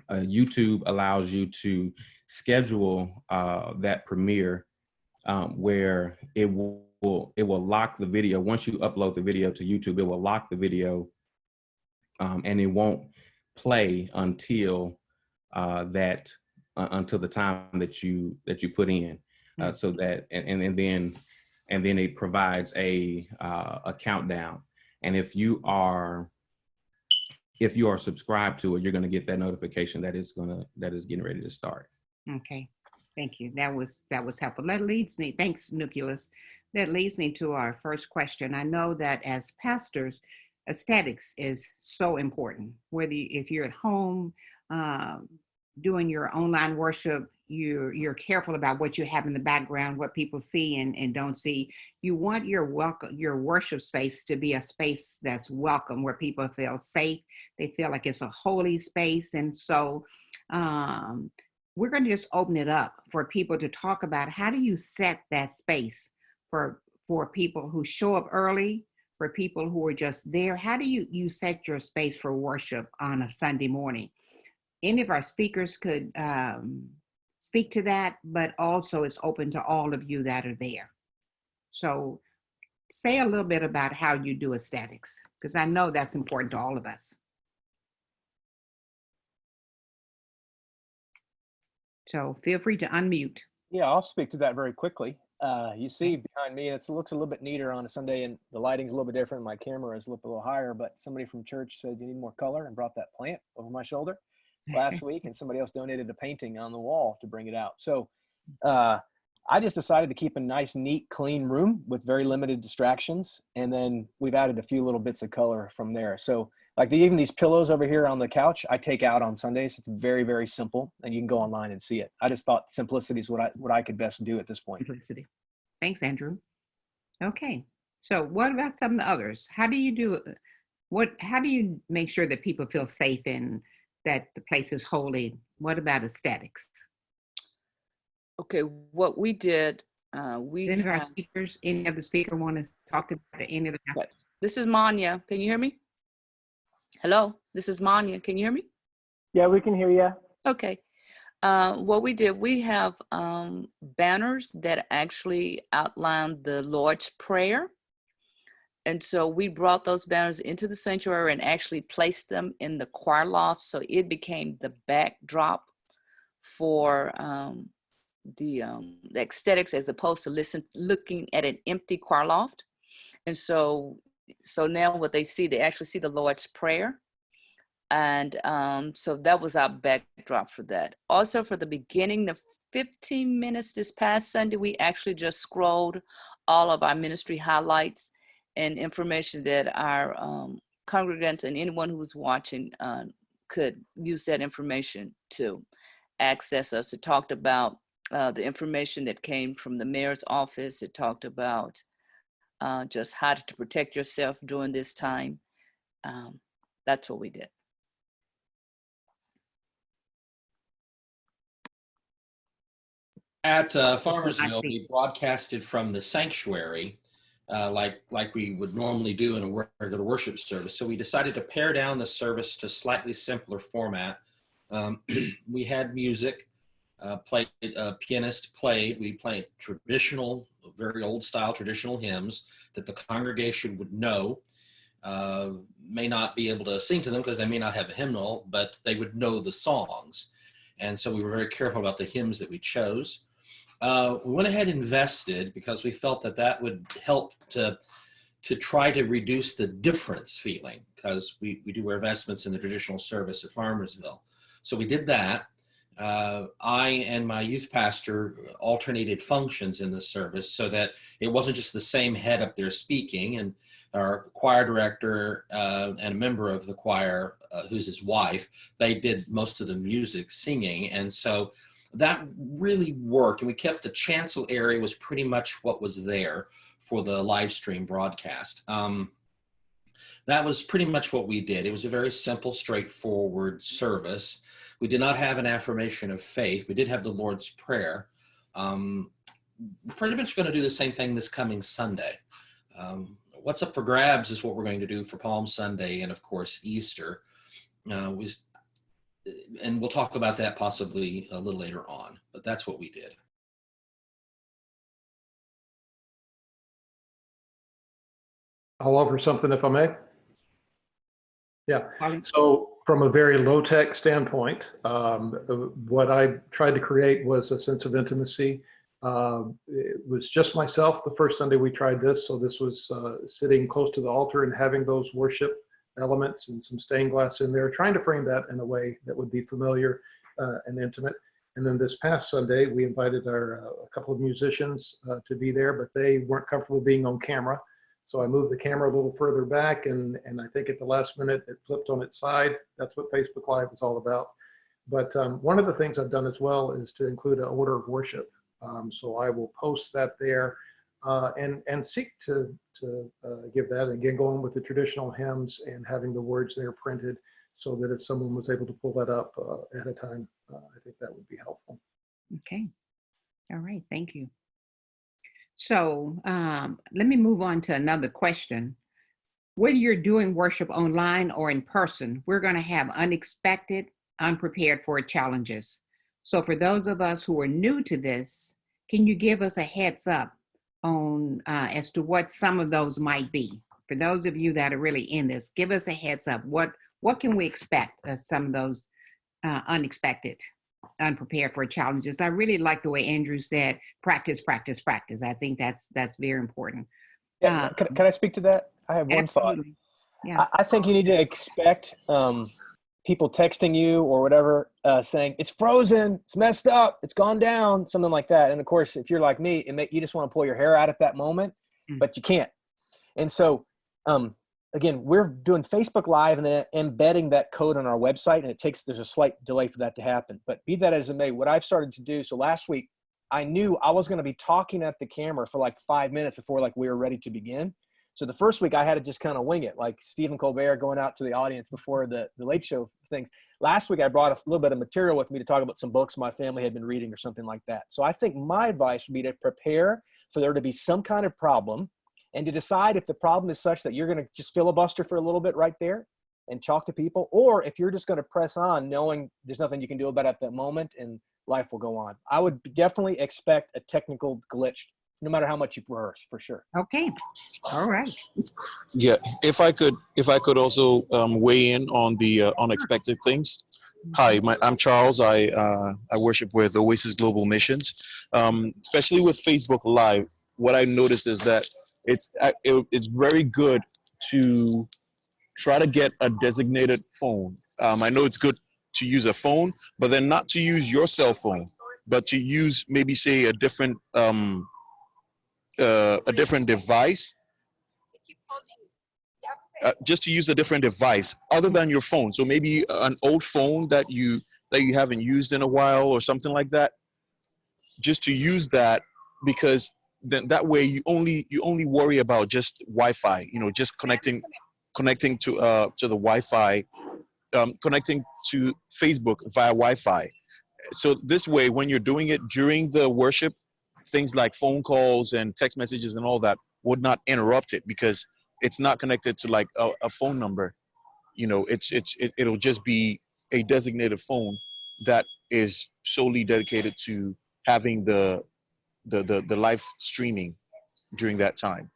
Uh, YouTube allows you to schedule uh, that premiere um, where it will, will it will lock the video once you upload the video to YouTube. It will lock the video um, and it won't play until uh, that uh, until the time that you that you put in. Uh, so that and, and then and then it provides a uh, a countdown. And if you are if you are subscribed to it, you're going to get that notification that is going to that is getting ready to start. Okay, thank you. That was that was helpful. That leads me. Thanks, Nucleus. That leads me to our first question. I know that as pastors, aesthetics is so important. Whether you, if you're at home um, doing your online worship, you're you're careful about what you have in the background, what people see and, and don't see. You want your welcome your worship space to be a space that's welcome, where people feel safe. They feel like it's a holy space, and so. Um, we're going to just open it up for people to talk about how do you set that space for for people who show up early for people who are just there how do you you set your space for worship on a sunday morning? Any of our speakers could um, speak to that but also it's open to all of you that are there. So say a little bit about how you do aesthetics because i know that's important to all of us. So feel free to unmute. Yeah, I'll speak to that very quickly. Uh, you see behind me, it looks a little bit neater on a Sunday, and the lighting's a little bit different. My camera is a little, a little higher, but somebody from church said you need more color and brought that plant over my shoulder last week, and somebody else donated a painting on the wall to bring it out. So uh, I just decided to keep a nice, neat, clean room with very limited distractions, and then we've added a few little bits of color from there. So like the, even these pillows over here on the couch, I take out on Sundays. It's very, very simple, and you can go online and see it. I just thought simplicity is what I what I could best do at this point. simplicity. Thanks, Andrew. Okay, so what about some of the others? How do you do what? How do you make sure that people feel safe and that the place is holy? What about aesthetics? Okay, what we did, uh, we Any of our speakers, any of the speaker want to talk to any of the Right. this is Manya. Can you hear me? Hello, this is Manya. Can you hear me? Yeah, we can hear you. Okay. Uh, what we did, we have um, banners that actually outline the Lord's Prayer. And so we brought those banners into the sanctuary and actually placed them in the choir loft. So it became the backdrop for um, the, um, the aesthetics as opposed to listen, looking at an empty choir loft. And so, so now what they see, they actually see the Lord's Prayer and um, so that was our backdrop for that. Also, for the beginning, the 15 minutes this past Sunday. We actually just scrolled all of our ministry highlights and information that our um, congregants and anyone who's watching uh, could use that information to access us. It talked about uh, the information that came from the mayor's office. It talked about uh, just how to protect yourself during this time. Um, that's what we did. At uh, Farmersville, we broadcasted from the sanctuary, uh, like like we would normally do in a regular worship service. So we decided to pare down the service to slightly simpler format. Um, we had music, uh, played. A pianist played. We played traditional, very old style traditional hymns that the congregation would know. Uh, may not be able to sing to them because they may not have a hymnal, but they would know the songs. And so we were very careful about the hymns that we chose. Uh, we went ahead and invested because we felt that that would help to to try to reduce the difference feeling because we, we do wear vestments in the traditional service at Farmersville. So we did that. Uh, I and my youth pastor alternated functions in the service so that it wasn't just the same head up there speaking. And our choir director uh, and a member of the choir, uh, who's his wife, they did most of the music singing. And so that really worked. And we kept the chancel area was pretty much what was there for the live stream broadcast. Um, that was pretty much what we did. It was a very simple, straightforward service. We did not have an affirmation of faith. We did have the Lord's Prayer. Um, we're pretty much going to do the same thing this coming Sunday. Um, what's up for grabs is what we're going to do for Palm Sunday and, of course, Easter. Uh, we, and we'll talk about that possibly a little later on, but that's what we did. I'll offer something if I may. Yeah, so from a very low-tech standpoint, um, uh, what I tried to create was a sense of intimacy. Um, It was just myself the first Sunday we tried this, so this was uh, sitting close to the altar and having those worship elements and some stained glass in there, trying to frame that in a way that would be familiar uh, and intimate. And then this past Sunday, we invited our, uh, a couple of musicians uh, to be there, but they weren't comfortable being on camera. So I moved the camera a little further back and, and I think at the last minute it flipped on its side. That's what Facebook Live is all about. But um, one of the things I've done as well is to include an order of worship. Um, so I will post that there uh, and, and seek to, to uh, give that. Again, going with the traditional hymns and having the words there printed so that if someone was able to pull that up uh, at a time, uh, I think that would be helpful. Okay. All right, thank you. So um, let me move on to another question. Whether you're doing worship online or in person, we're going to have unexpected, unprepared for challenges. So for those of us who are new to this, can you give us a heads up on uh, as to what some of those might be? For those of you that are really in this, give us a heads up. What what can we expect some of those uh, unexpected? Unprepared for challenges. I really like the way Andrew said, practice, practice, practice. I think that's that's very important. Yeah, Uh, can, can I speak to that? I have one thought. Yeah. I, I think you need to expect um, people texting you or whatever uh, saying it's frozen, it's messed up, it's gone down, something like that. And of course, if you're like me, it may, you just want to pull your hair out at that moment, Mm. but you can't. And so, um, again, we're doing Facebook Live and then embedding that code on our website, and it takes there's a slight delay for that to happen. But be that as it may, what I've started to do. So last week, I knew I was going to be talking at the camera for like five minutes before like we were ready to begin. So the first week I had to just kind of wing it, like Stephen Colbert going out to the audience before the, the late show things. Last week I brought a little bit of material with me to talk about some books my family had been reading or something like that. So I think my advice would be to prepare for there to be some kind of problem and to decide if the problem is such that you're going to just filibuster for a little bit right there and talk to people, or if you're just going to press on knowing there's nothing you can do about it at that moment and life will go on. I would definitely expect a technical glitch no matter how much you rehearse for sure. Okay. All right. Yeah, if I could, if I could also um, weigh in on the uh, unexpected things. Hi, my, I'm Charles. I uh, I worship with Oasis Global Missions. Um, especially with Facebook Live, what I noticed is that it's uh, it, it's very good to try to get a designated phone. Um, I know it's good to use a phone, but then not to use your cell phone. but to use maybe say a different um, uh, a different device uh, just to use a different device other than your phone so maybe an old phone that you that you haven't used in a while or something like that just to use that because then that way you only you only worry about just wi-fi you know just connecting connecting to uh to the wi-fi um, connecting to facebook via wi-fi. So this way when you're doing it during the worship things like phone calls and text messages and all that would not interrupt it because it's not connected to like a, a phone number. You know it's it's it, it'll just be a designated phone that is solely dedicated to having the the the, the live streaming during that time.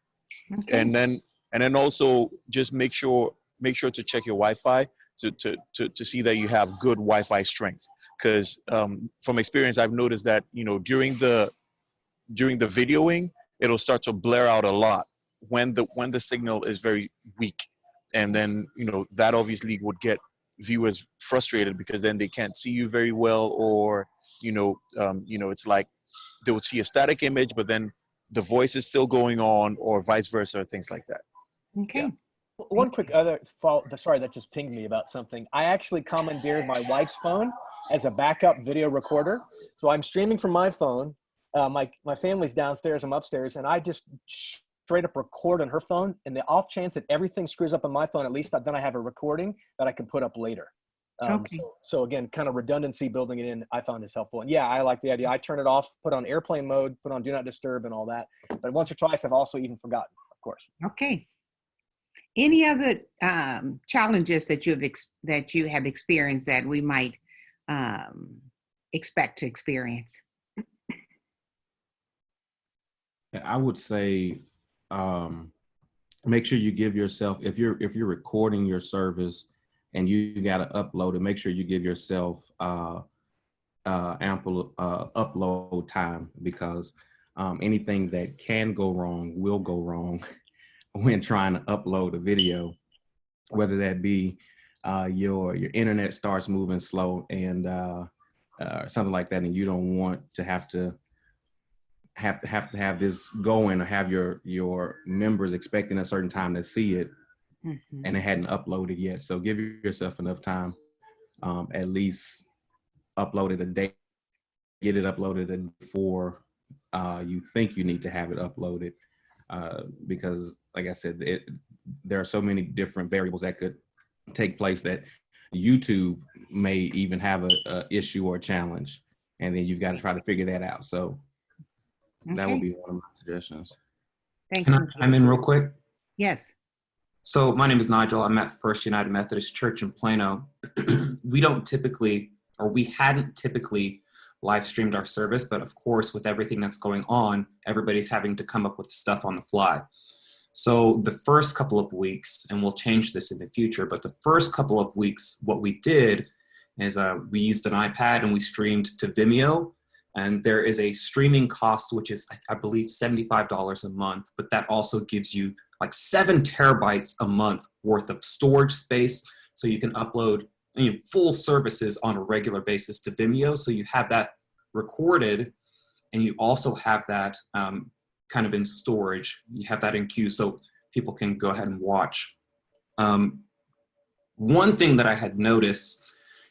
Okay. and then and then also just make sure make sure to check your wi-fi to to to, to see that you have good wi-fi strength. Because um, from experience i've noticed that you know during the during the videoing it'll start to blare out a lot when the when the signal is very weak. And then you know that obviously would get viewers frustrated because then they can't see you very well or you know um, you know it's like they would see a static image but then the voice is still going on or vice versa or things like that Okay. One quick other fault. Sorry, that just pinged me about something. I actually commandeered my wife's phone as a backup video recorder. So I'm streaming from my phone. Uh, my my family's downstairs. I'm upstairs, and I just straight up record on her phone. And the off chance that everything screws up on my phone, at least then I have a recording that I can put up later. Um, Okay. so, so again, kind of redundancy building it in, I found is helpful. And yeah, I like the idea. I turn it off, put on airplane mode, put on do not disturb, and all that. But once or twice, I've also even forgotten, of course. Okay. Any other um, challenges that you have ex- that you have experienced that we might um, expect to experience? I would say um, make sure you give yourself if you're if you're recording your service and you got to upload and make sure you give yourself uh, uh, ample uh, upload time because um, anything that can go wrong will go wrong when trying to upload a video, whether that be uh, your your internet starts moving slow and uh, uh, something like that, and you don't want to have to have to have to have this going or have your your members expecting a certain time to see it Mhm. and it hadn't uploaded yet. So give yourself enough time, um, at least upload it a day, get it uploaded before uh, you think you need to have it uploaded. Uh, because like I said, it, there are so many different variables that could take place that YouTube may even have a, a issue or a challenge. And then you've got to try to figure that out. So that would be one of my suggestions. Thanks. Can I, I'm in real quick. Yes. So my name is Nigel. I'm at First United Methodist Church in Plano. we don't typically, or we hadn't typically live streamed our service, but of course, with everything that's going on, everybody's having to come up with stuff on the fly. So the first couple of weeks, and we'll change this in the future, but the first couple of weeks, what we did is uh, we used an iPad and we streamed to Vimeo. And there is a streaming cost, which is, I- I believe, $75 a month, but that also gives you like seven terabytes a month worth of storage space. So you can upload you know, full services on a regular basis to Vimeo. So you have that recorded and you also have that um, kind of in storage. You have that in queue so people can go ahead and watch. Um, one thing that I had noticed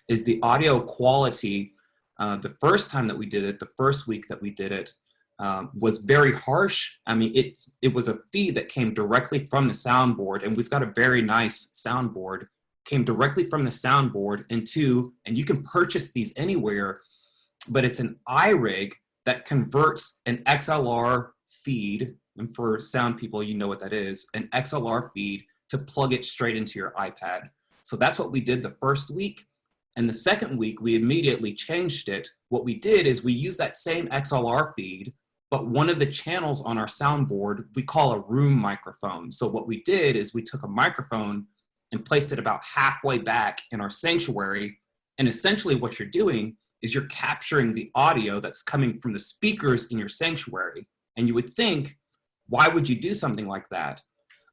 is the audio quality. Uh, the first time that we did it, the first week that we did it, um, was very harsh. I mean, it, it was a feed that came directly from the soundboard, and we've got a very nice soundboard, came directly from the soundboard into, and you can purchase these anywhere, but it's an iRig that converts an XLR feed, and for sound people, you know what that is, an XLR feed to plug it straight into your iPad. So that's what we did the first week. And the second week, we immediately changed it. What we did is we used that same XLR feed, but one of the channels on our soundboard we call a room microphone. So what we did is we took a microphone and placed it about halfway back in our sanctuary. And essentially what you're doing is you're capturing the audio that's coming from the speakers in your sanctuary. And you would think, why would you do something like that?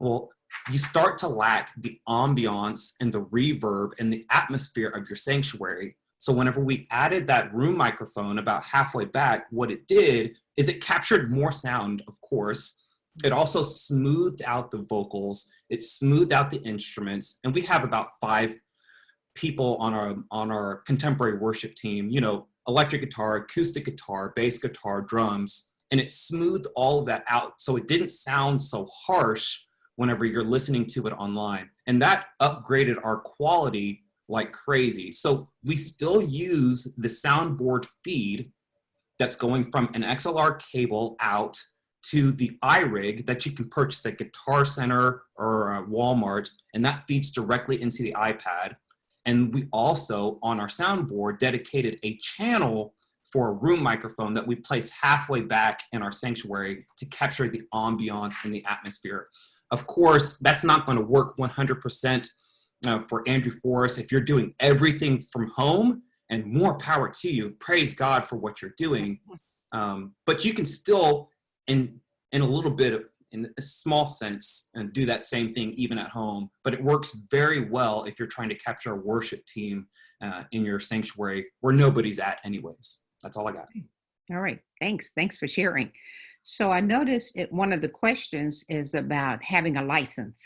Well, you start to lack the ambiance and the reverb and the atmosphere of your sanctuary. So whenever we added that room microphone about halfway back, what it did is it captured more sound, of course. It also smoothed out the vocals. It smoothed out the instruments. And we have about five people on our, on our contemporary worship team, you know, electric guitar, acoustic guitar, bass guitar, drums, and it smoothed all of that out. So it didn't sound so harsh whenever you're listening to it online. And that upgraded our quality like crazy. So we still use the soundboard feed that's going from an XLR cable out to the iRig that you can purchase at Guitar Center or uh, Walmart, and that feeds directly into the iPad. And we also, on our soundboard, dedicated a channel for a room microphone that we place halfway back in our sanctuary to capture the ambiance and the atmosphere. Of course, that's not going to work 100% uh, for Andrew Forrest. If you're doing everything from home, and more power to you, praise God for what you're doing. Um, but you can still, in in a little bit of, in a small sense, and do that same thing even at home. But it works very well if you're trying to capture a worship team uh, in your sanctuary where nobody's at, anyways. That's all I got. All right, thanks. Thanks for sharing. So I noticed it, one of the questions is about having a license.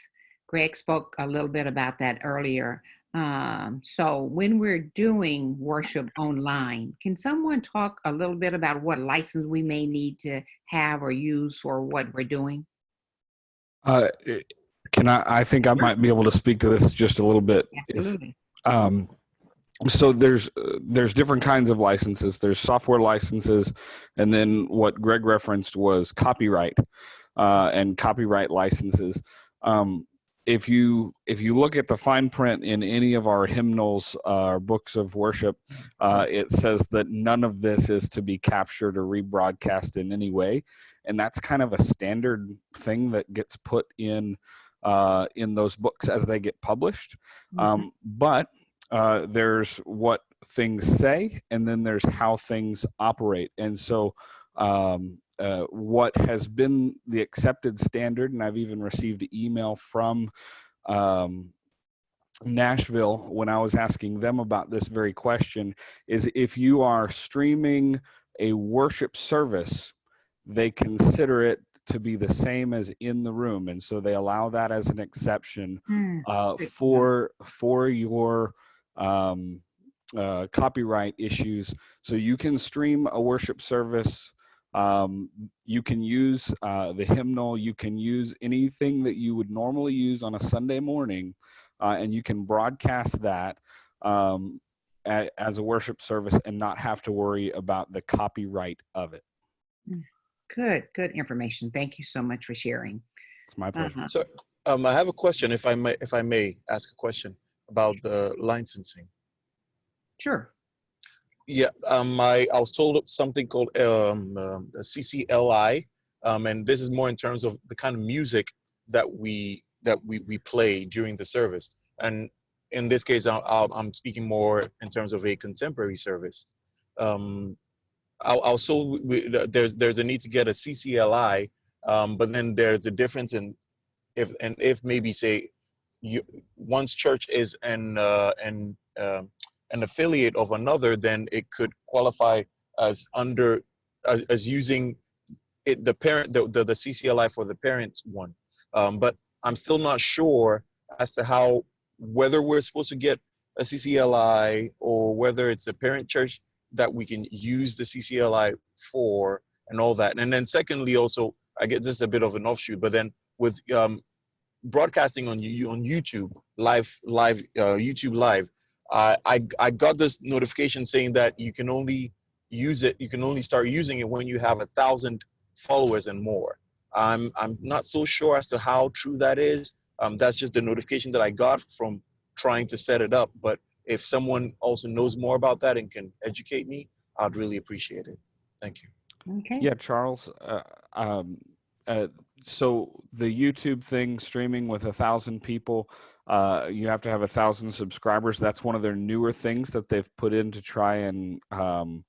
Greg spoke a little bit about that earlier. Um, so when we're doing worship online, can someone talk a little bit about what license we may need to have or use for what we're doing? Uh, eh, can I, I think I might be able to speak to this just a little bit. If, Absolutely. um, so there's uh, there's different kinds of licenses. There's software licenses, and then what Greg referenced was copyright uh, and copyright licenses. Um, if you if you look at the fine print in any of our hymnals uh, or books of worship, uh, it says that none of this is to be captured or rebroadcast in any way, and that's kind of a standard thing that gets put in uh, in those books as they get published. Um, but uh, there's what things say, and then there's how things operate, and so. Um, uh, what has been the accepted standard, and I've even received an email from um, Nashville when I was asking them about this very question, is if you are streaming a worship service, they consider it to be the same as in the room, and so they allow that as an exception Hmm, uh, good to know. for for your um, uh, copyright issues. So you can stream a worship service. Um, you can use uh, the hymnal. You can use anything that you would normally use on a Sunday morning, uh, and you can broadcast that um, a, as a worship service and not have to worry about the copyright of it. Good, good information. Thank you so much for sharing. It's my pleasure. Uh-huh. So um, I have a question, if I may, if I may ask a question about the licensing. Sure. Yeah, um, I, I was told something called um, um, CCLI, um, and this is more in terms of the kind of music that we that we, we play during the service. And in this case, I, I'm speaking more in terms of a contemporary service. Um, I, was told there's there's a need to get a CCLI, um, but then there's a difference in if and if maybe say you one's church is an uh, an um an affiliate of another, then it could qualify as under as, as using it the parent the, the the CCLI for the parent one. Um, but I'm still not sure as to how whether we're supposed to get a CCLI or whether it's a parent church that we can use the CCLI for and all that. And then secondly, also I get this is a bit of an offshoot, but then with um, broadcasting on you on YouTube live live uh, YouTube live, uh, I I got this notification saying that you can only use it you can only start using it when you have a thousand followers and more. I'm I'm not so sure as to how true that is. Um, that's just the notification that I got from trying to set it up. But if someone also knows more about that and can educate me, I'd really appreciate it. Thank you. Okay. Yeah, Charles. Uh, um, uh, so the YouTube thing, streaming with a thousand people, uh, you have to have a thousand subscribers. That's one of their newer things that they've put in to try and um,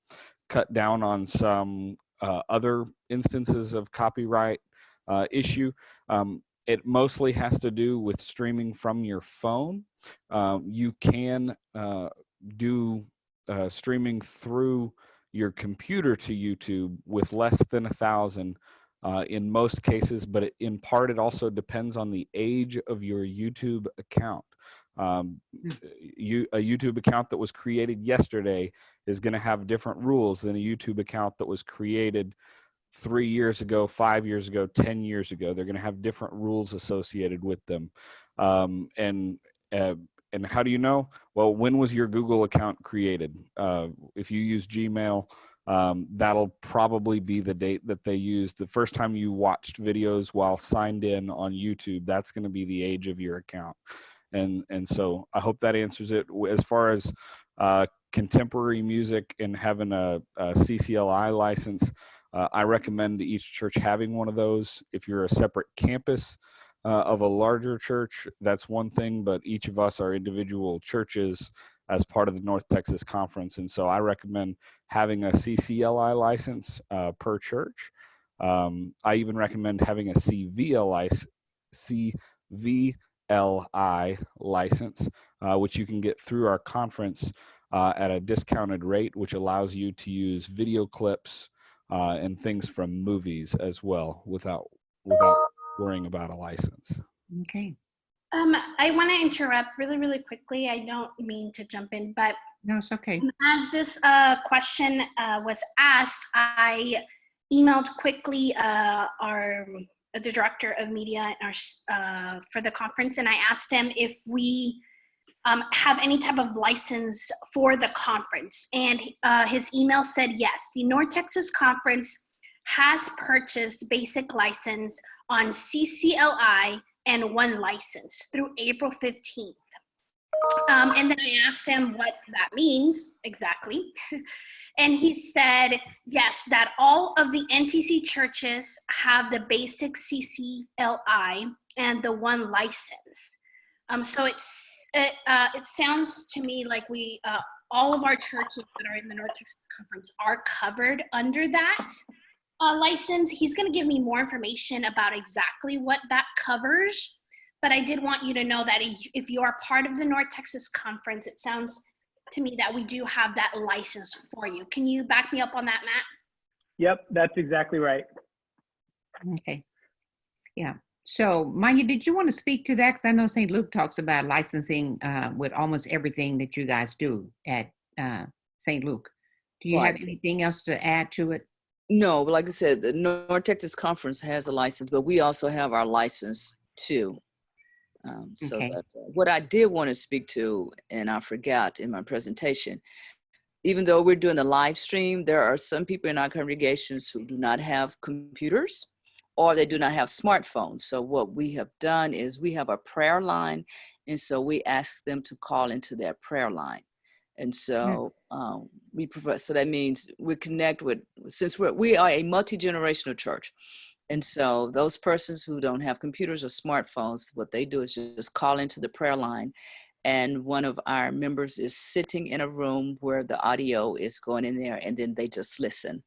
cut down on some uh, other instances of copyright uh, issue. Um, it mostly has to do with streaming from your phone. Um, you can uh, do uh, streaming through your computer to YouTube with less than a thousand uh, in most cases, but it, in part it also depends on the age of your YouTube account. Um, you, a YouTube account that was created yesterday is going to have different rules than a YouTube account that was created three years ago, five years ago, 10 years ago. They're going to have different rules associated with them. Um, and, uh, and how do you know? Well, when was your Google account created? Uh, if you use Gmail, um, that'll probably be the date that they used. The first time you watched videos while signed in on YouTube, that's going to be the age of your account. And, and so I hope that answers it. As far as uh, contemporary music and having a, a CCLI license, uh, I recommend each church having one of those. If you're a separate campus uh, of a larger church, that's one thing, but each of us are individual churches as part of the North Texas Conference. And so I recommend having a CCLI license uh, per church. Um, I even recommend having a CVLI, CVLI license, uh, which you can get through our conference uh, at a discounted rate, which allows you to use video clips uh, and things from movies as well without without worrying about a license. Okay. Um, I want to interrupt really, really quickly. I don't mean to jump in, but No, it's okay. as this uh, question uh, was asked, I emailed quickly uh, our the director of media our, uh, for the conference, and I asked him if we um, have any type of license for the conference. And uh, his email said yes. The North Texas Conference has purchased basic license on CCLI and OneLicense through April 15th. Um, and then I asked him what that means exactly. and he said, yes, that all of the NTC churches have the basic CCLI and the OneLicense. Um, so it's it, uh, it sounds to me like we uh, all of our churches that are in the North Texas Conference are covered under that uh, license. He's going to give me more information about exactly what that covers. But I did want you to know that if you are part of the North Texas Conference, it sounds to me that we do have that license for you. Can you back me up on that, Matt? Yep, that's exactly right. Okay. Yeah. So, Manya, did you want to speak to that? Because I know St. Luke talks about licensing uh, with almost everything that you guys do at uh, St. Luke. Do you have anything else to add to it? No, like I said, the North Texas Conference has a license, but we also have our license too. Um, so Okay. that's uh, what I did want to speak to, and I forgot in my presentation. Even though we're doing the live stream, there are some people in our congregations who do not have computers or they do not have smartphones. So what we have done is we have a prayer line, and so we ask them to call into that prayer line. And so um, we provide, so that means we connect with, since we're, we are a multi-generational church. And so those persons who don't have computers or smartphones, what they do is just call into the prayer line. And one of our members is sitting in a room where the audio is going in there and then they just listen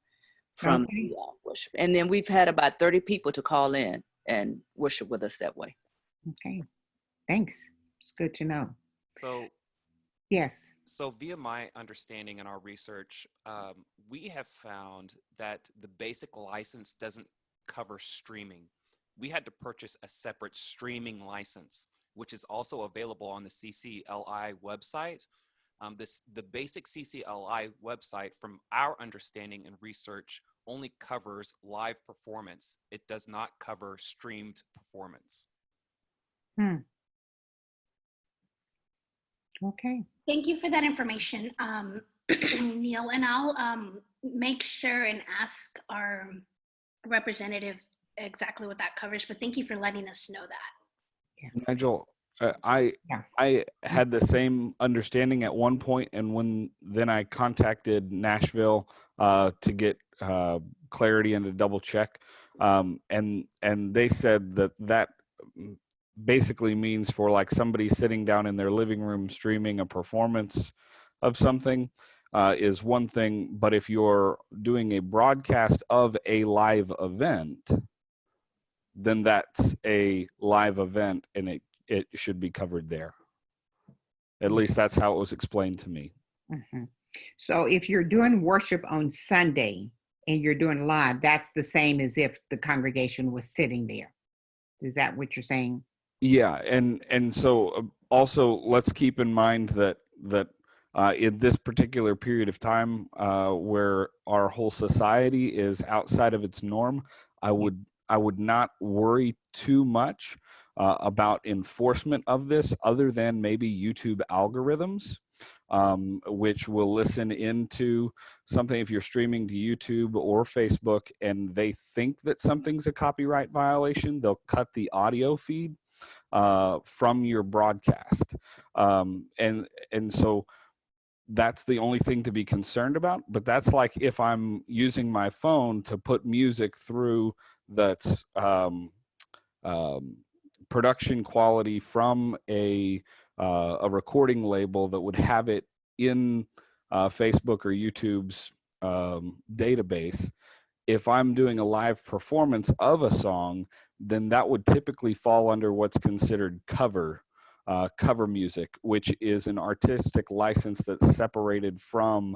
from Okay. the uh, worship. And then we've had about 30 people to call in and worship with us that way. Okay. Thanks. It's good to know. So, Yes. so via my understanding and our research, um, we have found that the basic license doesn't cover streaming. We had to purchase a separate streaming license, which is also available on the CCLI website. Um, this the basic CCLI website, from our understanding and research, only covers live performance. It does not cover streamed performance. Hmm. Okay. Thank you for that information, um, Neil. And I'll um, make sure and ask our representative exactly what that covers. But thank you for letting us know that. Nigel, uh, I Yeah. I had the same understanding at one point, and when then I contacted Nashville uh, to get uh, clarity and to double check, um, and and they said that that mm, basically means for like somebody sitting down in their living room streaming a performance of something uh, is one thing, but if you're doing a broadcast of a live event, then that's a live event and it, it should be covered there. At least that's how it was explained to me. Mhm. So if you're doing worship on Sunday and you're doing live, that's the same as if the congregation was sitting there. Is that what you're saying? Yeah, and and so uh, also let's keep in mind that that uh, in this particular period of time uh, where our whole society is outside of its norm, I would I would not worry too much uh, about enforcement of this, other than maybe YouTube algorithms, um, which will listen into something if you're streaming to YouTube or Facebook and they think that something's a copyright violation, they'll cut the audio feed uh, from your broadcast, um, and and so that's the only thing to be concerned about. But that's like if I'm using my phone to put music through that's um, um, production quality from a uh, a recording label that would have it in uh, Facebook or YouTube's um, database. If I'm doing a live performance of a song, then that would typically fall under what's considered cover uh, cover music, which is an artistic license that's separated from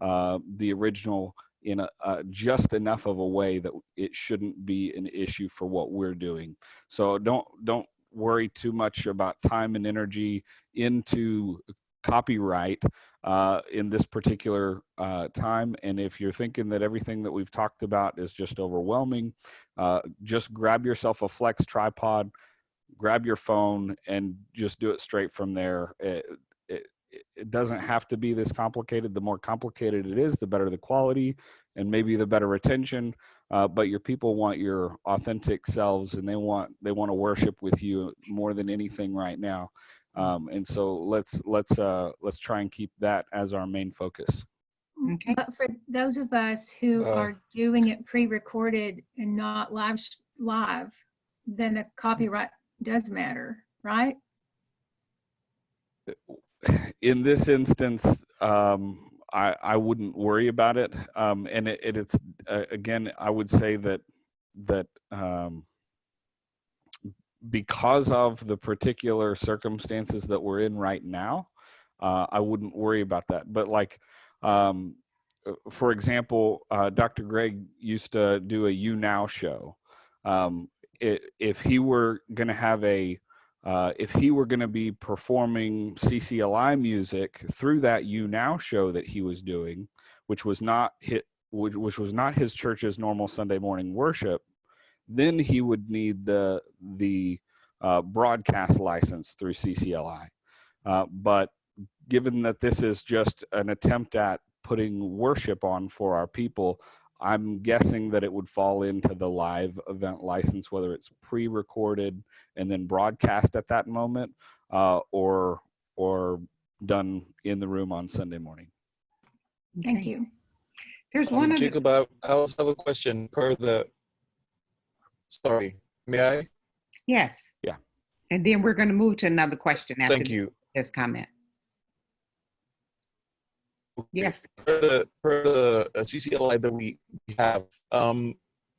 uh, the original in a, uh, just enough of a way that it shouldn't be an issue for what we're doing. So don't don't worry too much about time and energy into copyright uh, in this particular uh, time. And if you're thinking that everything that we've talked about is just overwhelming, uh, just grab yourself a flex tripod, grab your phone, and just do it straight from there. It, it, it doesn't have to be this complicated. The more complicated it is, the better the quality and maybe the better retention. Uh, but your people want your authentic selves and they want they want to worship with you more than anything right now um, and so let's let's uh, let's try and keep that as our main focus Okay. But for those of us who Uh. are doing it pre-recorded and not live, live, then the copyright does matter, right? in this instance um, I, I wouldn't worry about it um, and it, it, it's uh, again i would say that that um, because of the particular circumstances that we're in right now uh, i wouldn't worry about that. But like um, uh, for example uh, dr greg used to do a YouNow show. Um, i if he were going to have a uh, if he were going to be performing CCLI music through that YouNow show that he was doing, which was not hit, which, which was not his church's normal Sunday morning worship, then he would need the the uh, broadcast license through CCLI. Uh, but given that this is just an attempt at putting worship on for our people, I'm guessing that it would fall into the live event license, whether it's pre-recorded and then broadcast at that moment, uh, or or done in the room on Sunday morning. Thank Okay. you. There's Um, one other, Jacob, I I also have a question per the, sorry, may I? yes. Yeah. And then we're going to move to another question after Thank you. this comment. Yes. Per the, per the uh, CCLI that we have, um,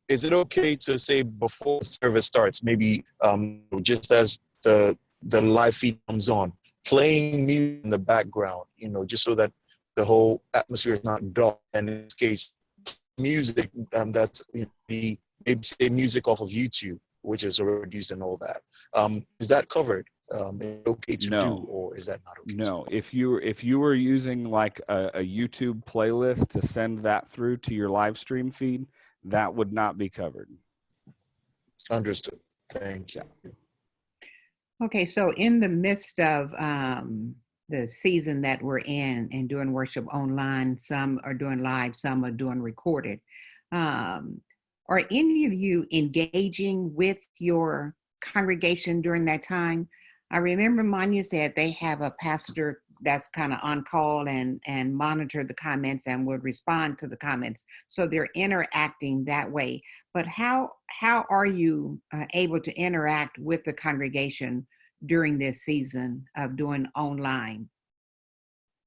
is it okay to say before service starts, maybe um, just as the the live feed comes on, playing music in the background, you know, just so that the whole atmosphere is not dull. And in this case, music um, that's you know, maybe say music off of YouTube, which is already used and all that. Um, is that covered? Um, is it okay to No. do, or is that not okay? to No, if you if you were using like a, a YouTube playlist to send that through to your live stream feed, that would not be covered. Understood. Thank you. Okay, so in the midst of um, the season that we're in and doing worship online, some are doing live, some are doing recorded. Um, are any of you engaging with your congregation during that time? I remember Manya said they have a pastor that's kind of on call and and monitor the comments and would respond to the comments. So they're interacting that way. But how how are you uh, able to interact with the congregation during this season of doing online?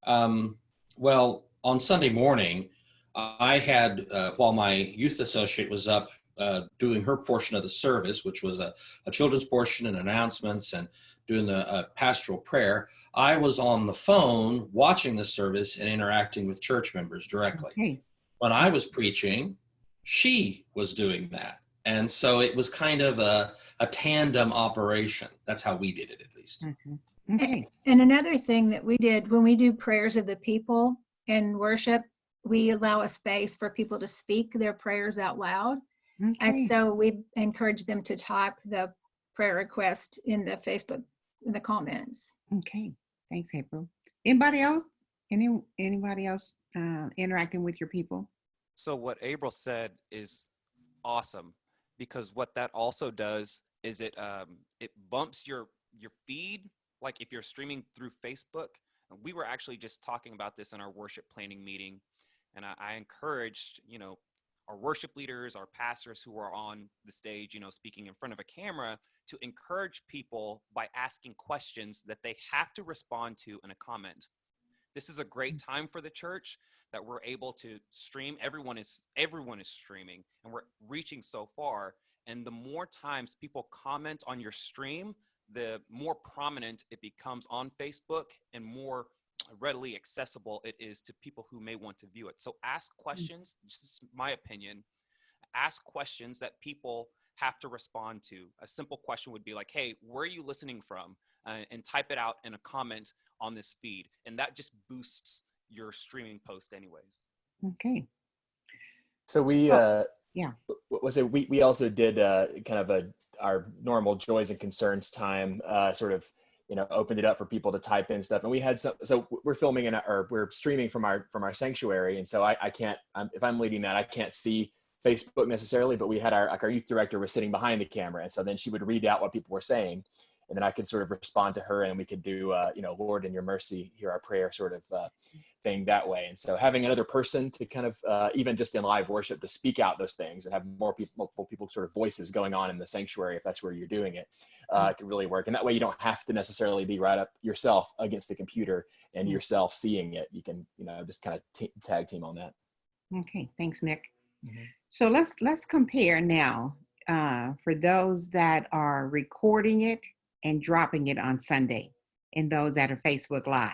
Um, well, on Sunday morning, I had, uh, while my youth associate was up uh, doing her portion of the service, which was a, a children's portion and announcements and doing the uh, pastoral prayer, I was on the phone watching the service and interacting with church members directly. Okay. When I was preaching, she was doing that. And so it was kind of a, a tandem operation. That's how we did it, at least. Mm-hmm. Okay. And another thing that we did when we do prayers of the people in worship, we allow a space for people to speak their prayers out loud. Okay. And so we encourage them to type the prayer request in the Facebook, in the comments. Okay. Thanks, April. Anybody else? Any anybody else uh, interacting with your people? So what April said is awesome because what that also does is it um, it bumps your your feed. Like if you're streaming through Facebook, we were actually just talking about this in our worship planning meeting, and I, I encouraged you know our worship leaders, our pastors who are on the stage, you know, speaking in front of a camera, to encourage people by asking questions that they have to respond to in a comment. This is a great mm. time for the church that we're able to stream. Everyone is everyone is streaming, and we're reaching so far. And the more times people comment on your stream, the more prominent it becomes on Facebook and more readily accessible it is to people who may want to view it. So ask questions, this is my opinion, ask questions that people have to respond to. A simple question would be like, hey, where are you listening from? Uh, and type it out in a comment on this feed. And that just boosts your streaming post anyways. Okay. So we, uh, yeah. what was it? We, we also did uh, kind of a, our normal joys and concerns time, uh, sort of, you know, opened it up for people to type in stuff. And we had some, so we're filming in, or we're streaming from our, from our sanctuary. And so I, I can't, I'm, if I'm leading that, I can't see Facebook necessarily, but we had our, like our youth director was sitting behind the camera. And so then she would read out what people were saying and then I could sort of respond to her and we could do, uh, you know, Lord in your mercy, hear our prayer sort of uh, thing that way. And so having another person to kind of, uh, even just in live worship, to speak out those things and have more people, multiple people sort of voices going on in the sanctuary, if that's where you're doing it, uh, could really work. And that way you don't have to necessarily be right up yourself against the computer and yourself seeing it. You can, you know, just kind of tag team on that. Okay, thanks, Nick. So let's let's compare now uh, for those that are recording it and dropping it on Sunday, and those that are Facebook Live.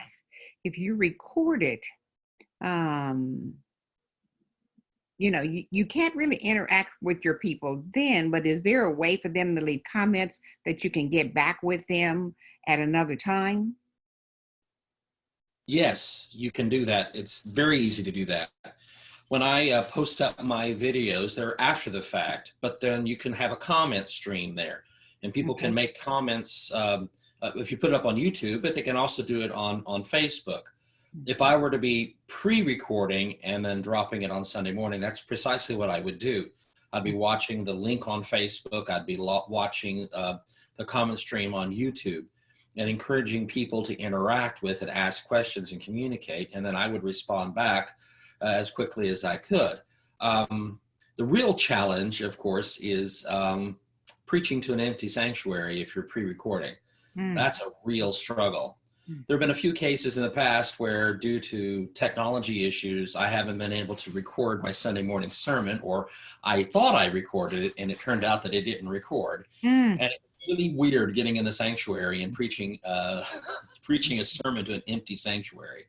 If you record it, um, you know you, you can't really interact with your people then. But is there a way for them to leave comments that you can get back with them at another time? Yes, you can do that. It's very easy to do that. When I uh, post up my videos, they're after the fact, but then you can have a comment stream there and people can make comments um, uh, if you put it up on YouTube, but they can also do it on, on Facebook. If I were to be pre-recording and then dropping it on Sunday morning, that's precisely what I would do. I'd be watching the link on Facebook. I'd be watching uh, the comment stream on YouTube and encouraging people to interact with it, ask questions and communicate. And then I would respond back uh, as quickly as I could. Um, the real challenge, of course, is um, preaching to an empty sanctuary if you're pre-recording. Hmm. That's a real struggle. There have been a few cases in the past where due to technology issues, I haven't been able to record my Sunday morning sermon or I thought I recorded it and it turned out that it didn't record. Mm. And it's really weird getting in the sanctuary and preaching, uh, preaching a sermon to an empty sanctuary.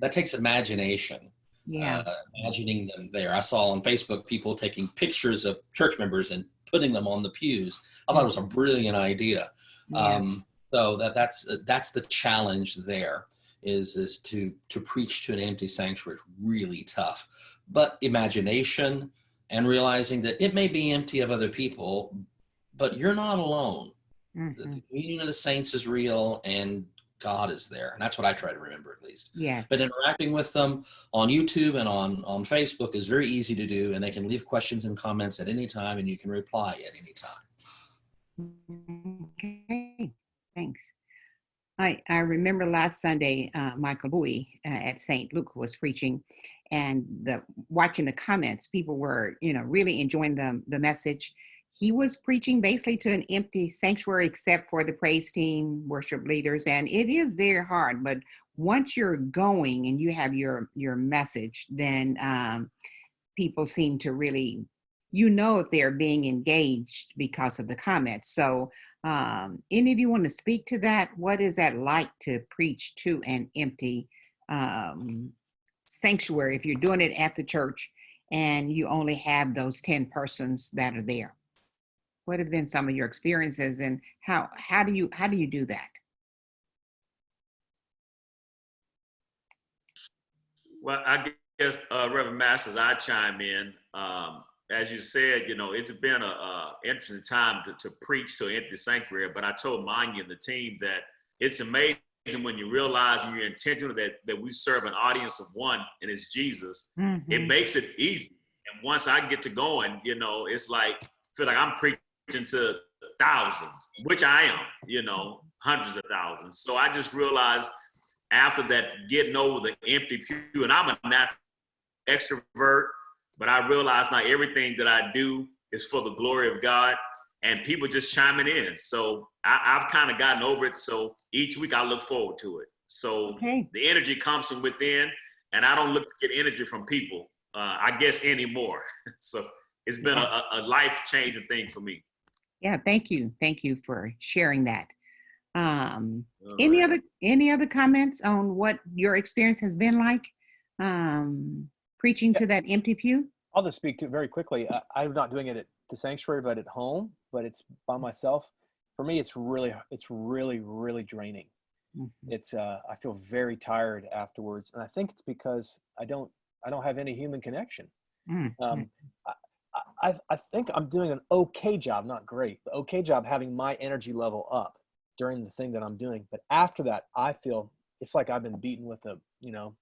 That takes imagination Yeah. uh, imagining them there. I saw on Facebook people taking pictures of church members and putting them on the pews. I thought it was a brilliant idea. Yeah. Um, so that that's that's the challenge there is is to to preach to an empty sanctuary is really tough. But imagination and realizing that it may be empty of other people, but you're not alone. Mhm. The communion of the saints is real and God is there. And that's what I try to remember at least. Yes. But interacting with them on YouTube and on, on Facebook is very easy to do, and they can leave questions and comments at any time, and you can reply at any time. Okay, thanks. I, I remember last Sunday, uh, Michael Bowie uh, at St. Luke was preaching and the watching the comments, people were, you know, really enjoying the, the message. He was preaching basically to an empty sanctuary except for the praise team, worship leaders, and it is very hard. But once you're going and you have your your message, then um, people seem to really you know if they're being engaged because of the comments. So um, any of you want to speak to that? What is that like to preach to an empty um, sanctuary if you're doing it at the church and you only have those 10 persons that are there? What have been some of your experiences and how how do you how do you do that? Well, I guess, uh, Reverend Masters, I chime in. Um, as you said, you know, it's been a, a interesting time to, to preach to an empty sanctuary, but I told Manya and the team that it's amazing when you realize and you're intentional that, that we serve an audience of one and it's Jesus, Mhm. it makes it easy. And once I get to going, you know, it's like, feel like I'm preaching to thousands, which I am, you know, hundreds of thousands. So I just realized after that getting over the empty pew, and I'm a natural extrovert, but I realized now everything that I do is for the glory of God and people just chiming in. So I, I've kind of gotten over it. So each week I look forward to it. So Okay. the energy comes from within and I don't look to get energy from people, uh, I guess anymore. so it's been a- a life changing thing for me. Yeah, thank you. Thank you for sharing that. Um, any other any other comments on what your experience has been like um, preaching to that empty pew? I'll just speak to it very quickly. I, I'm not doing it at the sanctuary, but at home, but it's by myself. For me, it's really, it's really, really draining. It's, uh, I feel very tired afterwards. And I think it's because I don't, I don't have any human connection. Mm, Um, I, I, I think I'm doing an okay job, not great, but okay job having my energy level up during the thing that I'm doing. But after that, I feel it's like I've been beaten with a, you know,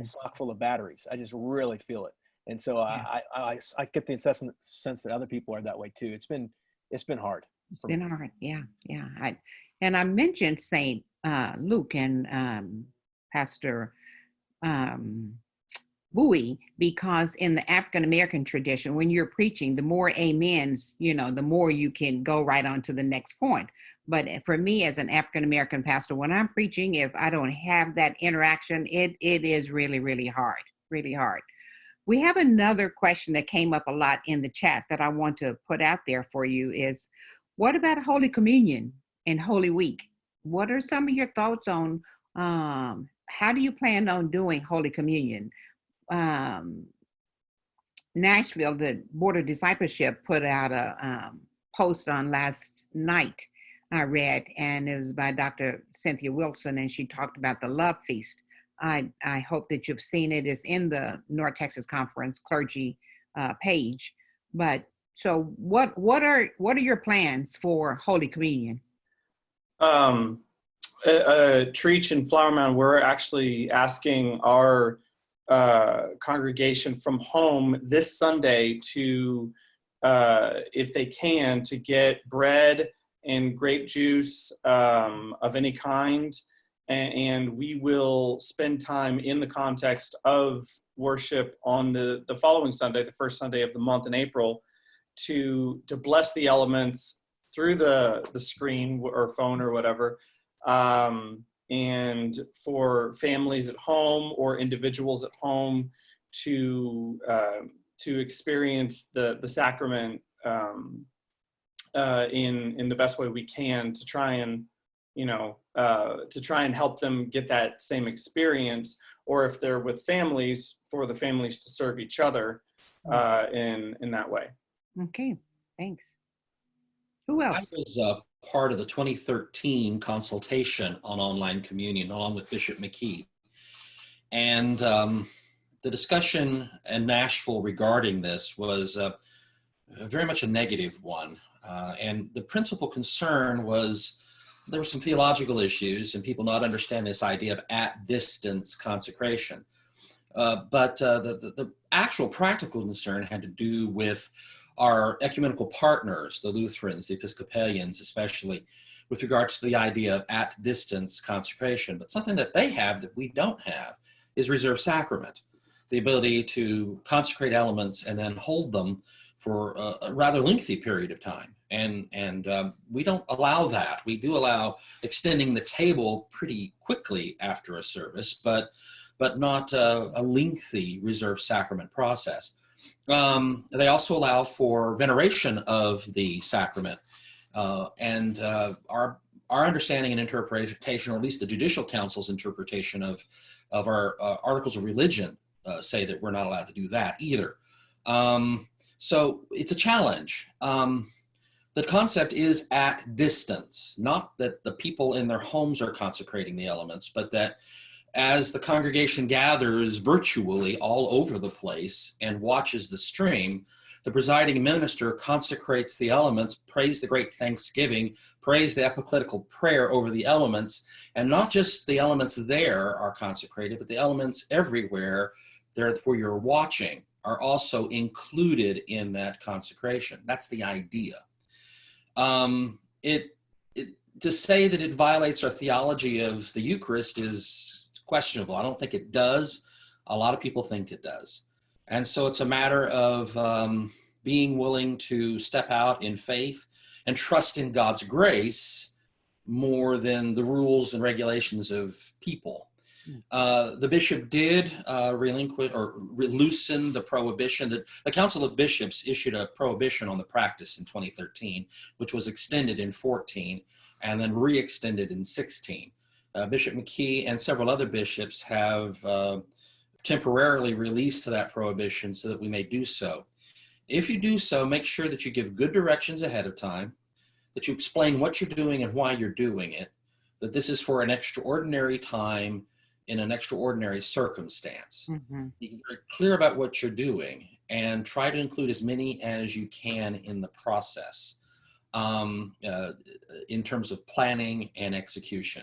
a sock full of batteries. I just really feel it. And so I, I, I, I get the incessant sense that other people are that way too. It's been, it's been hard. It's been hard. Yeah, yeah. I, and I mentioned Saint uh, Luke and um, Pastor um, Bowie because in the African American tradition, when you're preaching, the more amens, you know, the more you can go right on to the next point. But for me, as an African American pastor, when I'm preaching, if I don't have that interaction, it it is really really hard, really hard. We have another question that came up a lot in the chat that I want to put out there for you is what about Holy Communion and Holy Week? What are some of your thoughts on um, how do you plan on doing Holy Communion? Um, Nashville, the Board of Discipleship, put out a um, post on last night. I read, and it was by Dr. Cynthia Wilson, and she talked about the Love Feast. I I hope that you've seen it. It's in the North Texas Conference clergy uh, page. But so, what what are what are your plans for Holy Communion? um, uh, uh, Trietsch and Flower Mound, we're actually asking our uh, congregation from home this Sunday to, uh, if they can, to get bread and grape juice um, of any kind. And, and we will spend time in the context of worship on the, the following Sunday, the first Sunday of the month in April, to, to bless the elements through the, the screen or phone or whatever. Um, and for families at home or individuals at home to, uh, to experience the, the sacrament um, uh, in, in the best way we can to try and, you know, uh, to try and help them get that same experience, or if they're with families, for the families to serve each other uh, in, in that way. Okay, thanks. Who I else? was uh, part of the 2013 consultation on online communion, along with Bishop McKee. And um, the discussion in Nashville regarding this was uh, very much a negative one. Uh, and the principal concern was there were some theological issues and people not understand this idea of at distance consecration. Uh, but uh, the, the, the actual practical concern had to do with our ecumenical partners, the Lutherans, the Episcopalians, especially with regards to the idea of at distance consecration. But something that they have that we don't have is reserved sacrament, the ability to consecrate elements and then hold them for a, a rather lengthy period of time. And, and um, we don't allow that. We do allow extending the table pretty quickly after a service, but, but not uh, a lengthy reserved sacrament process. Um, they also allow for veneration of the sacrament. Uh, and uh, our, our understanding and interpretation, or at least the Judicial Council's interpretation of, of our uh, articles of religion, uh, say that we're not allowed to do that either. Um, so it's a challenge. Um, the concept is at distance, not that the people in their homes are consecrating the elements, but that as the congregation gathers virtually all over the place and watches the stream, the presiding minister consecrates the elements, prays the great thanksgiving, prays the epicletical prayer over the elements, and not just the elements there are consecrated, but the elements everywhere there where you're watching are also included in that consecration. That's the idea. Um, it, it, to say that it violates our theology of the Eucharist is questionable. I don't think it does. A lot of people think it does. And so it's a matter of um, being willing to step out in faith and trust in God's grace more than the rules and regulations of people. Uh, the bishop did uh, relinquish or loosen the prohibition. The, the Council of Bishops issued a prohibition on the practice in 2013, which was extended in 14 and then re-extended in 16. Uh, Bishop McKee and several other bishops have uh, temporarily released that prohibition so that we may do so. If you do so, make sure that you give good directions ahead of time, that you explain what you're doing and why you're doing it, that this is for an extraordinary time in an extraordinary circumstance. Mm-hmm. Be very clear about what you're doing and try to include as many as you can in the process um, uh, in terms of planning and execution.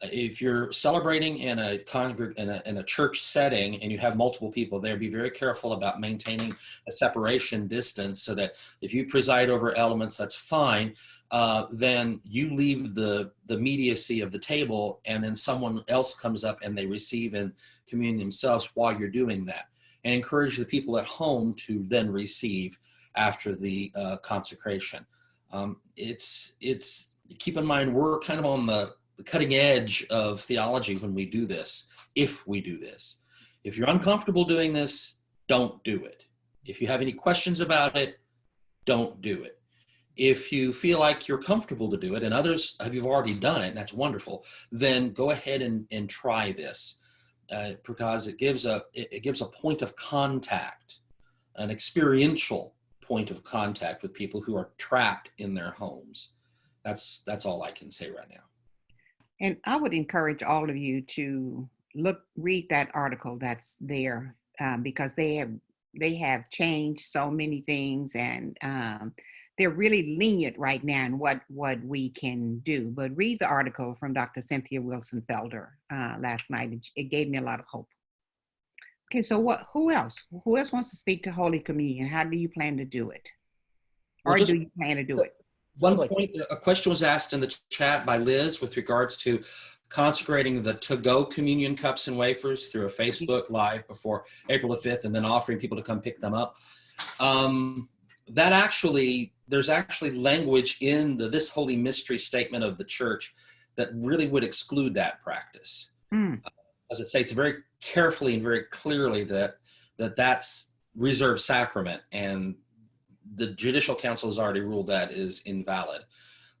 If you're celebrating in a, congreg- in a in a church setting and you have multiple people there, be very careful about maintaining a separation distance so that if you preside over elements, that's fine uh, then you leave the the immediacy of the table and then someone else comes up and they receive and commune themselves while you're doing that. And encourage the people at home to then receive after the uh, consecration. Um, it's it's keep in mind we're kind of on the, the cutting edge of theology when we do this if we do this. If you're uncomfortable doing this don't do it. If you have any questions about it don't do it. If you feel like you're comfortable to do it and others have you've already done it and that's wonderful then go ahead and, and try this. Uh, because it gives a it, it gives a point of contact an experiential point of contact with people who are trapped in their homes. That's that's all i can say right now And I would encourage all of you to look, read that article that's there um, because they have they have changed so many things and um, they're really lenient right now in what what we can do. But read the article from Dr. Cynthia Wilson Felder uh, last night. It, it gave me a lot of hope. Okay, so what? Who else? Who else wants to speak to Holy Communion? How do you plan to do it, or Well, just- do you plan to do it? One point, a question was asked in the chat by Liz with regards to consecrating the to-go communion cups and wafers through a Facebook Live before April the 5th and then offering people to come pick them up. Um, that actually, there's actually language in the This Holy Mystery statement of the church that really would exclude that practice. Mm. As it states very carefully and very clearly that, that that's reserved sacrament and the judicial council has already ruled that is invalid.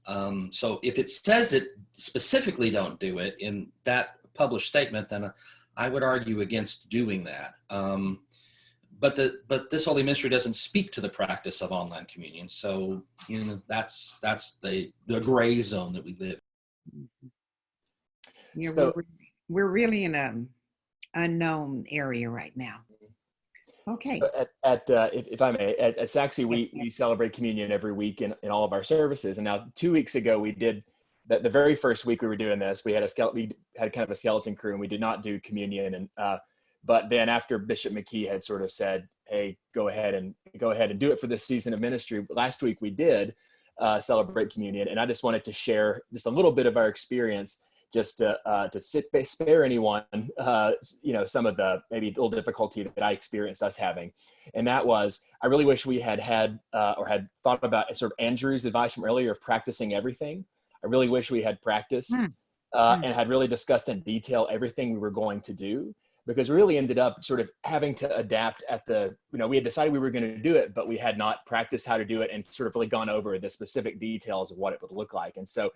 Um, so if it says it specifically don't do it in that published statement, then I would argue against doing that. Um, but the but this holy mystery doesn't speak to the practice of online communion. So you know that's that's the the gray zone that we live. Yeah, So- we're, we're really in a unknown area right now. Okay. So at, at uh, if, if I may, at, at Saxy, we, we celebrate communion every week in, in all of our services. And now two weeks ago, we did the, the very first week we were doing this, we had a skeleton, we had kind of a skeleton crew and we did not do communion. And, uh, but then after Bishop McKee had sort of said, Hey, go ahead and go ahead and do it for this season of ministry. Last week we did uh, celebrate communion. And I just wanted to share just a little bit of our experience just to uh, to sit, spare anyone, uh, you know, some of the maybe little difficulty that I experienced us having, and that was I really wish we had had uh, or had thought about sort of Andrew's advice from earlier of practicing everything. I really wish we had practiced uh, Hmm. and had really discussed in detail everything we were going to do, because we really ended up sort of having to adapt at the, you know, we had decided we were going to do it, but we had not practiced how to do it and sort of really gone over the specific details of what it would look like. And so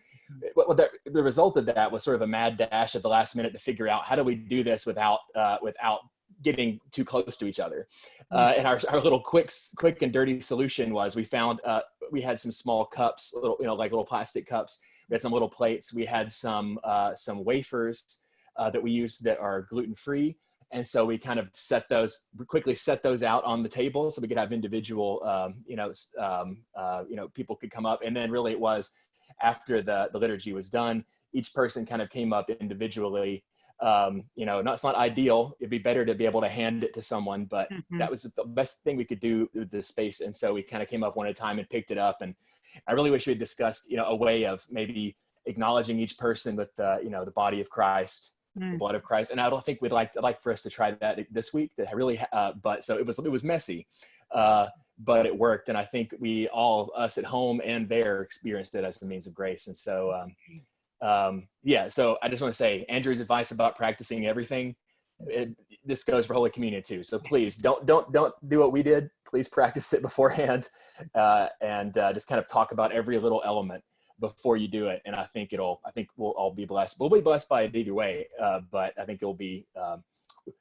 what the, the result of that was sort of a mad dash at the last minute to figure out how do we do this without, uh, without getting too close to each other. Uh, and our, our little quick, quick and dirty solution was we found, uh, we had some small cups, little, you know, like little plastic cups. We had some little plates. We had some, uh, some wafers uh, that we used that are gluten-free. And so we kind of set those, quickly set those out on the table so we could have individual, um, you know, um, uh, you know, people could come up. And then really it was after the, the liturgy was done, each person kind of came up individually um, you know, not, it's not ideal. It'd be better to be able to hand it to someone, but Mhm. that was the best thing we could do with the space. And so we kind of came up one at a time and picked it up. And I really wish we had discussed, you know, a way of maybe acknowledging each person with the, you know, the body of Christ, Mm. blood of Christ. And I don't think we'd like, like for us to try that this week. That really, uh, but so it was, it was messy, uh, but it worked. And I think we all, us at home and there, experienced it as a means of grace. And so, um, um, yeah, so I just want to say Andrew's advice about practicing everything. It, this goes for Holy Communion too. So please don't don't don't do what we did. Please practice it beforehand, uh, and uh, just kind of talk about every little element before you do it. And I think it'll I think we'll all be blessed. We'll be blessed by it either way, uh, but I think it'll be um,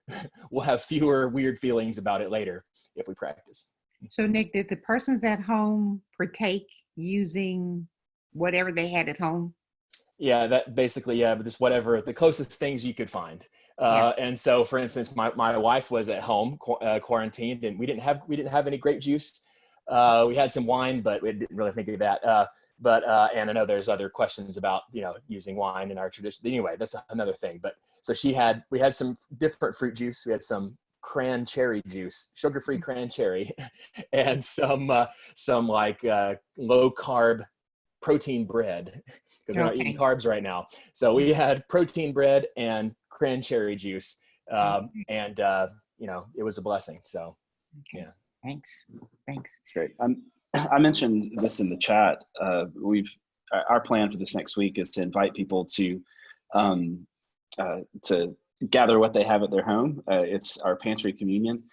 we'll have fewer weird feelings about it later if we practice. So Nick, did the persons at home partake using whatever they had at home? Yeah, that basically, yeah, but just whatever, the closest things you could find. Uh, And so, for instance, my, my wife was at home qu- uh, quarantined, and we didn't have we didn't have any grape juice. Uh, we had some wine, but we didn't really think of that. But uh, and I know there's other questions about you know using wine in our tradition. Anyway, that's another thing. But so she had we had some different fruit juice. We had some cran cherry juice, sugar-free cran cherry, and some uh, some like uh, low carb protein bread because we're not eating carbs right now. So we had protein bread and cran cherry juice, um, and uh, you know it was a blessing. So yeah. Thanks. Thanks. That's great. Um, I mentioned this in the chat. Uh, we've our plan for this next week is to invite people to um, uh, to gather what they have at their home. Uh, it's our pantry communion,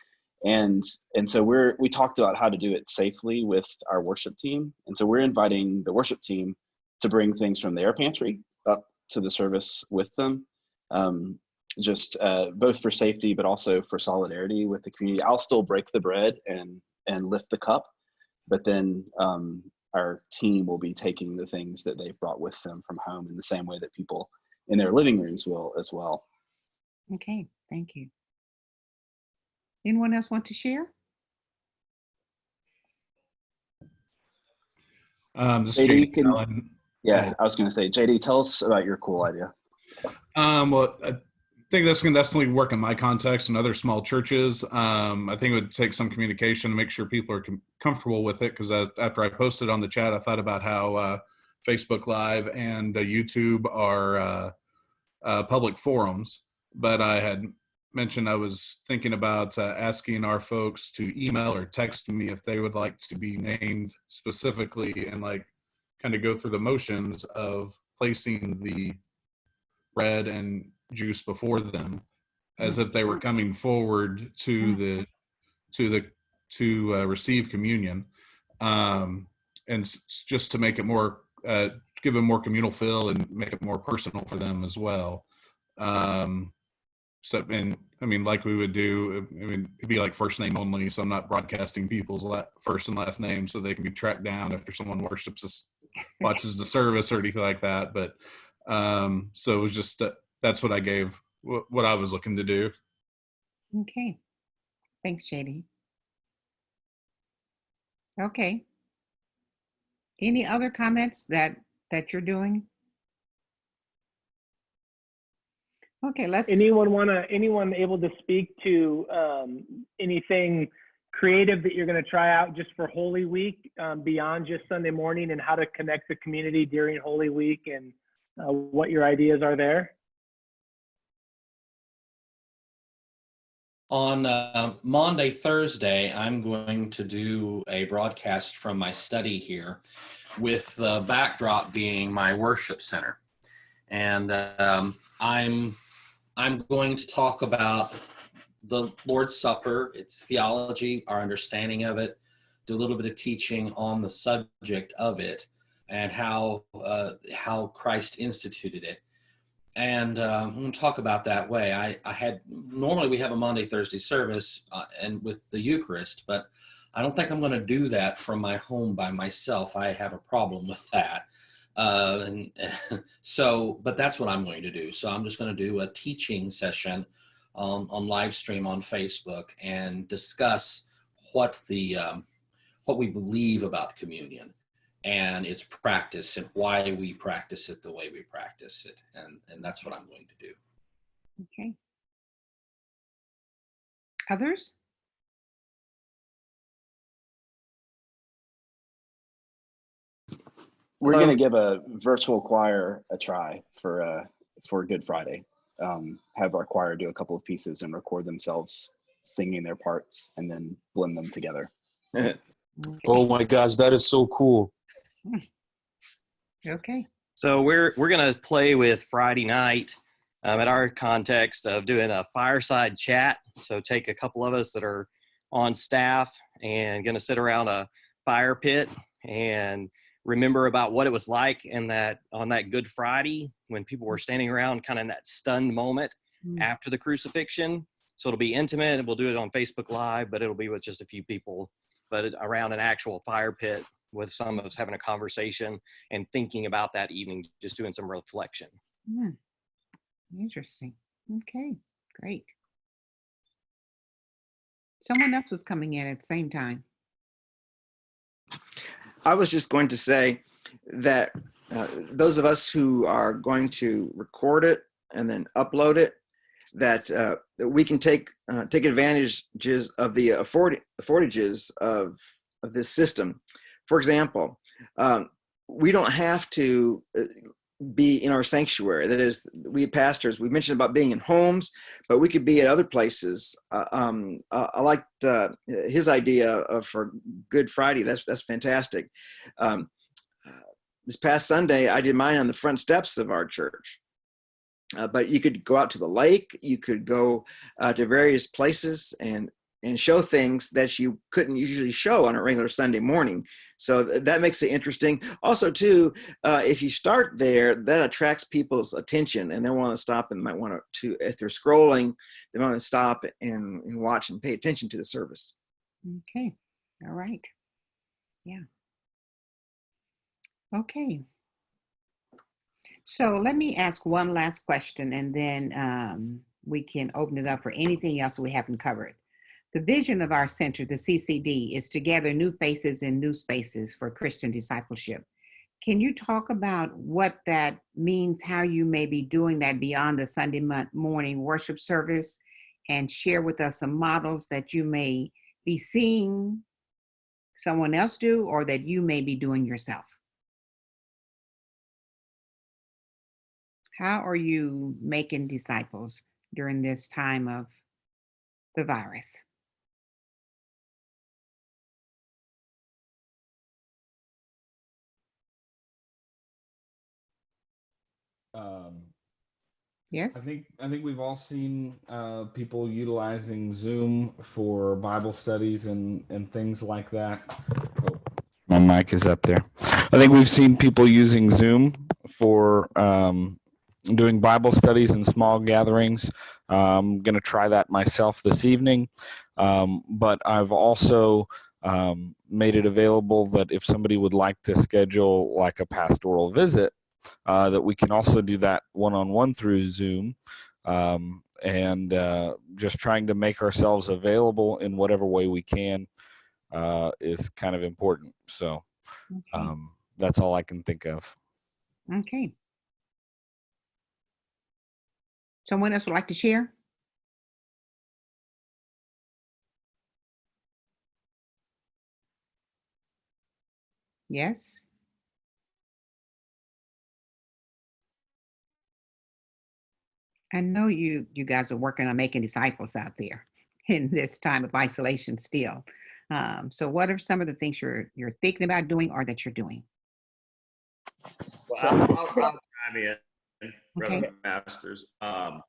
and and so we're we talked about how to do it safely with our worship team, and so we're inviting the worship team to bring things from their pantry up to the service with them. Um, just uh, both for safety, but also for solidarity with the community. I'll still break the bread and and lift the cup, but then um, our team will be taking the things that they've brought with them from home in the same way that people in their living rooms will as well. Okay, thank you. Anyone else want to share? Um, this JD, JD can- Yeah, I was going to say, JD, tell us about your cool idea. Um, well, I think this can definitely work in my context and other small churches. Um, I think it would take some communication to make sure people are com- comfortable with it. Because after I posted on the chat, I thought about how uh, Facebook Live and uh, YouTube are uh, uh, public forums. But I had mentioned I was thinking about uh, asking our folks to email or text me if they would like to be named specifically and like kind of go through the motions of placing the bread and juice before them as if they were coming forward to the to the to uh, receive communion um and s- just to make it more uh give a more communal feel and make it more personal for them as well. Um so and i mean like we would do i mean it'd be like first name only so i'm not broadcasting people's la- first and last name so they can be tracked down after someone worships us watches the service or anything like that but um so it was just uh, that's what i gave what, what i was looking to do Okay. Thanks, JD. Okay. Any other comments that, that you're doing? Okay, let's. Anyone want to, anyone able to speak to um, anything creative that you're going to try out just for Holy Week um, beyond just Sunday morning and how to connect the community during Holy Week and uh, what your ideas are there? On uh, Monday, Thursday, I'm going to do a broadcast from my study here with the backdrop being my worship center. And um, I'm I'm going to talk about the Lord's Supper, its theology, our understanding of it, do a little bit of teaching on the subject of it and how uh, how Christ instituted it. And uh, I'm going to talk about that way. I, I had normally we have a Monday Thursday service uh, and with the Eucharist, but I don't think I'm going to do that from my home by myself. I have a problem with that. Uh, and so, but that's what I'm going to do. So I'm just going to do a teaching session on, on live stream on Facebook and discuss what the um, what we believe about communion and its practice and why we practice it the way we practice it. And, and that's what I'm going to do. Okay. Others? We're going to give a virtual choir a try for uh, for Good Friday. Um, have our choir do a couple of pieces and record themselves singing their parts and then blend them together. oh my gosh, that is so cool. Okay. So we're we're gonna play with Friday night um, at our context of doing a fireside chat. So take a couple of us that are on staff and gonna sit around a fire pit and remember about what it was like in that on that Good Friday when people were standing around, kind of in that stunned moment Mm. after the crucifixion. So it'll be intimate. and We'll do it on Facebook Live, but it'll be with just a few people, but around an actual fire pit with some of us having a conversation and thinking about that evening, just doing some reflection. Hmm. Interesting. Okay, great. Someone else was coming in at the same time. I was just going to say that uh, those of us who are going to record it and then upload it, that, uh, that we can take uh, take advantages of the afford affordages of of this system. For example, um, we don't have to uh, be in our sanctuary. That is, we pastors, we mentioned about being in homes, but we could be at other places. Uh, um, uh, I liked uh, his idea of for Good Friday. That's that's fantastic. Um, this past Sunday, I did mine on the front steps of our church. Uh, but you could go out to the lake. You could go uh, to various places and and show things that you couldn't usually show on a regular Sunday morning. So th- that makes it interesting. Also, too, uh, if you start there, that attracts people's attention, and they want to stop and might want to, if they're scrolling, they want to stop and, and watch and pay attention to the service. Okay, all right. Yeah. Okay. So let me ask one last question and then um, we can open it up for anything else we haven't covered. The vision of our center, the CCD, is to gather new faces in new spaces for Christian discipleship. Can you talk about what that means, how you may be doing that beyond the Sunday morning worship service, and share with us some models that you may be seeing someone else do or that you may be doing yourself? How are you making disciples during this time of the virus? Um, Yes. I think I think we've all seen uh, people utilizing Zoom for Bible studies and and things like that. Oh, my mic is up there. I think we've seen people using Zoom for um, doing Bible studies and small gatherings. I'm going to try that myself this evening, um, but I've also um, made it available that if somebody would like to schedule like a pastoral visit, uh, that we can also do that one-on-one through Zoom, um, and uh, just trying to make ourselves available in whatever way we can uh, is kind of important. So um, that's all I can think of. Okay. Someone else would like to share? Yes. I know you you guys are working on making disciples out there in this time of isolation still. Um, so what are some of the things you're you're thinking about doing or that you're doing? Well, I'll, I'll, I'll chime in, Brother Masters. Um,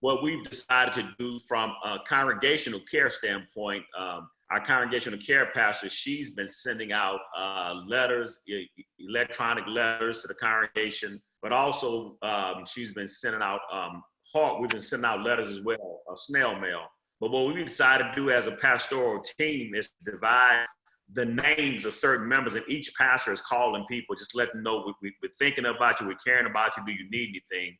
what we've decided to do from a congregational care standpoint, um, our congregational care pastor, she's been sending out uh, letters, e- electronic letters to the congregation, but also um, she's been sending out um, hard, we've been sending out letters as well, uh, snail mail. But what we decided to do as a pastoral team is divide the names of certain members, and each pastor is calling people, just let them know we, we, we're thinking about you, we're caring about you, do you need anything?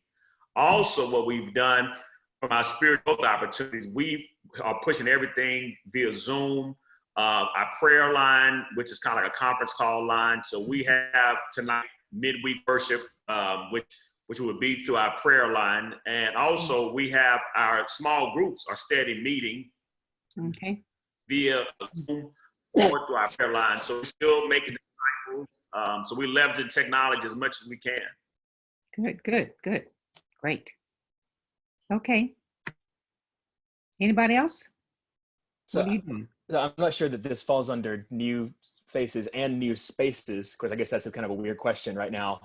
Also, what we've done from our spiritual opportunities, we are pushing everything via Zoom, uh, our prayer line, which is kind of like a conference call line. So we have tonight midweek worship, um, which which would be through our prayer line, and also we have our small groups, our steady meeting Okay. via Zoom or through our prayer line. So we're still making disciples. Um, so we leverage leveraging technology as much as we can. Good, good, good. Great. Okay. Anybody else? So What are you doing? I'm not sure that this falls under new faces and new spaces. Of course, I guess that's a kind of a weird question right now.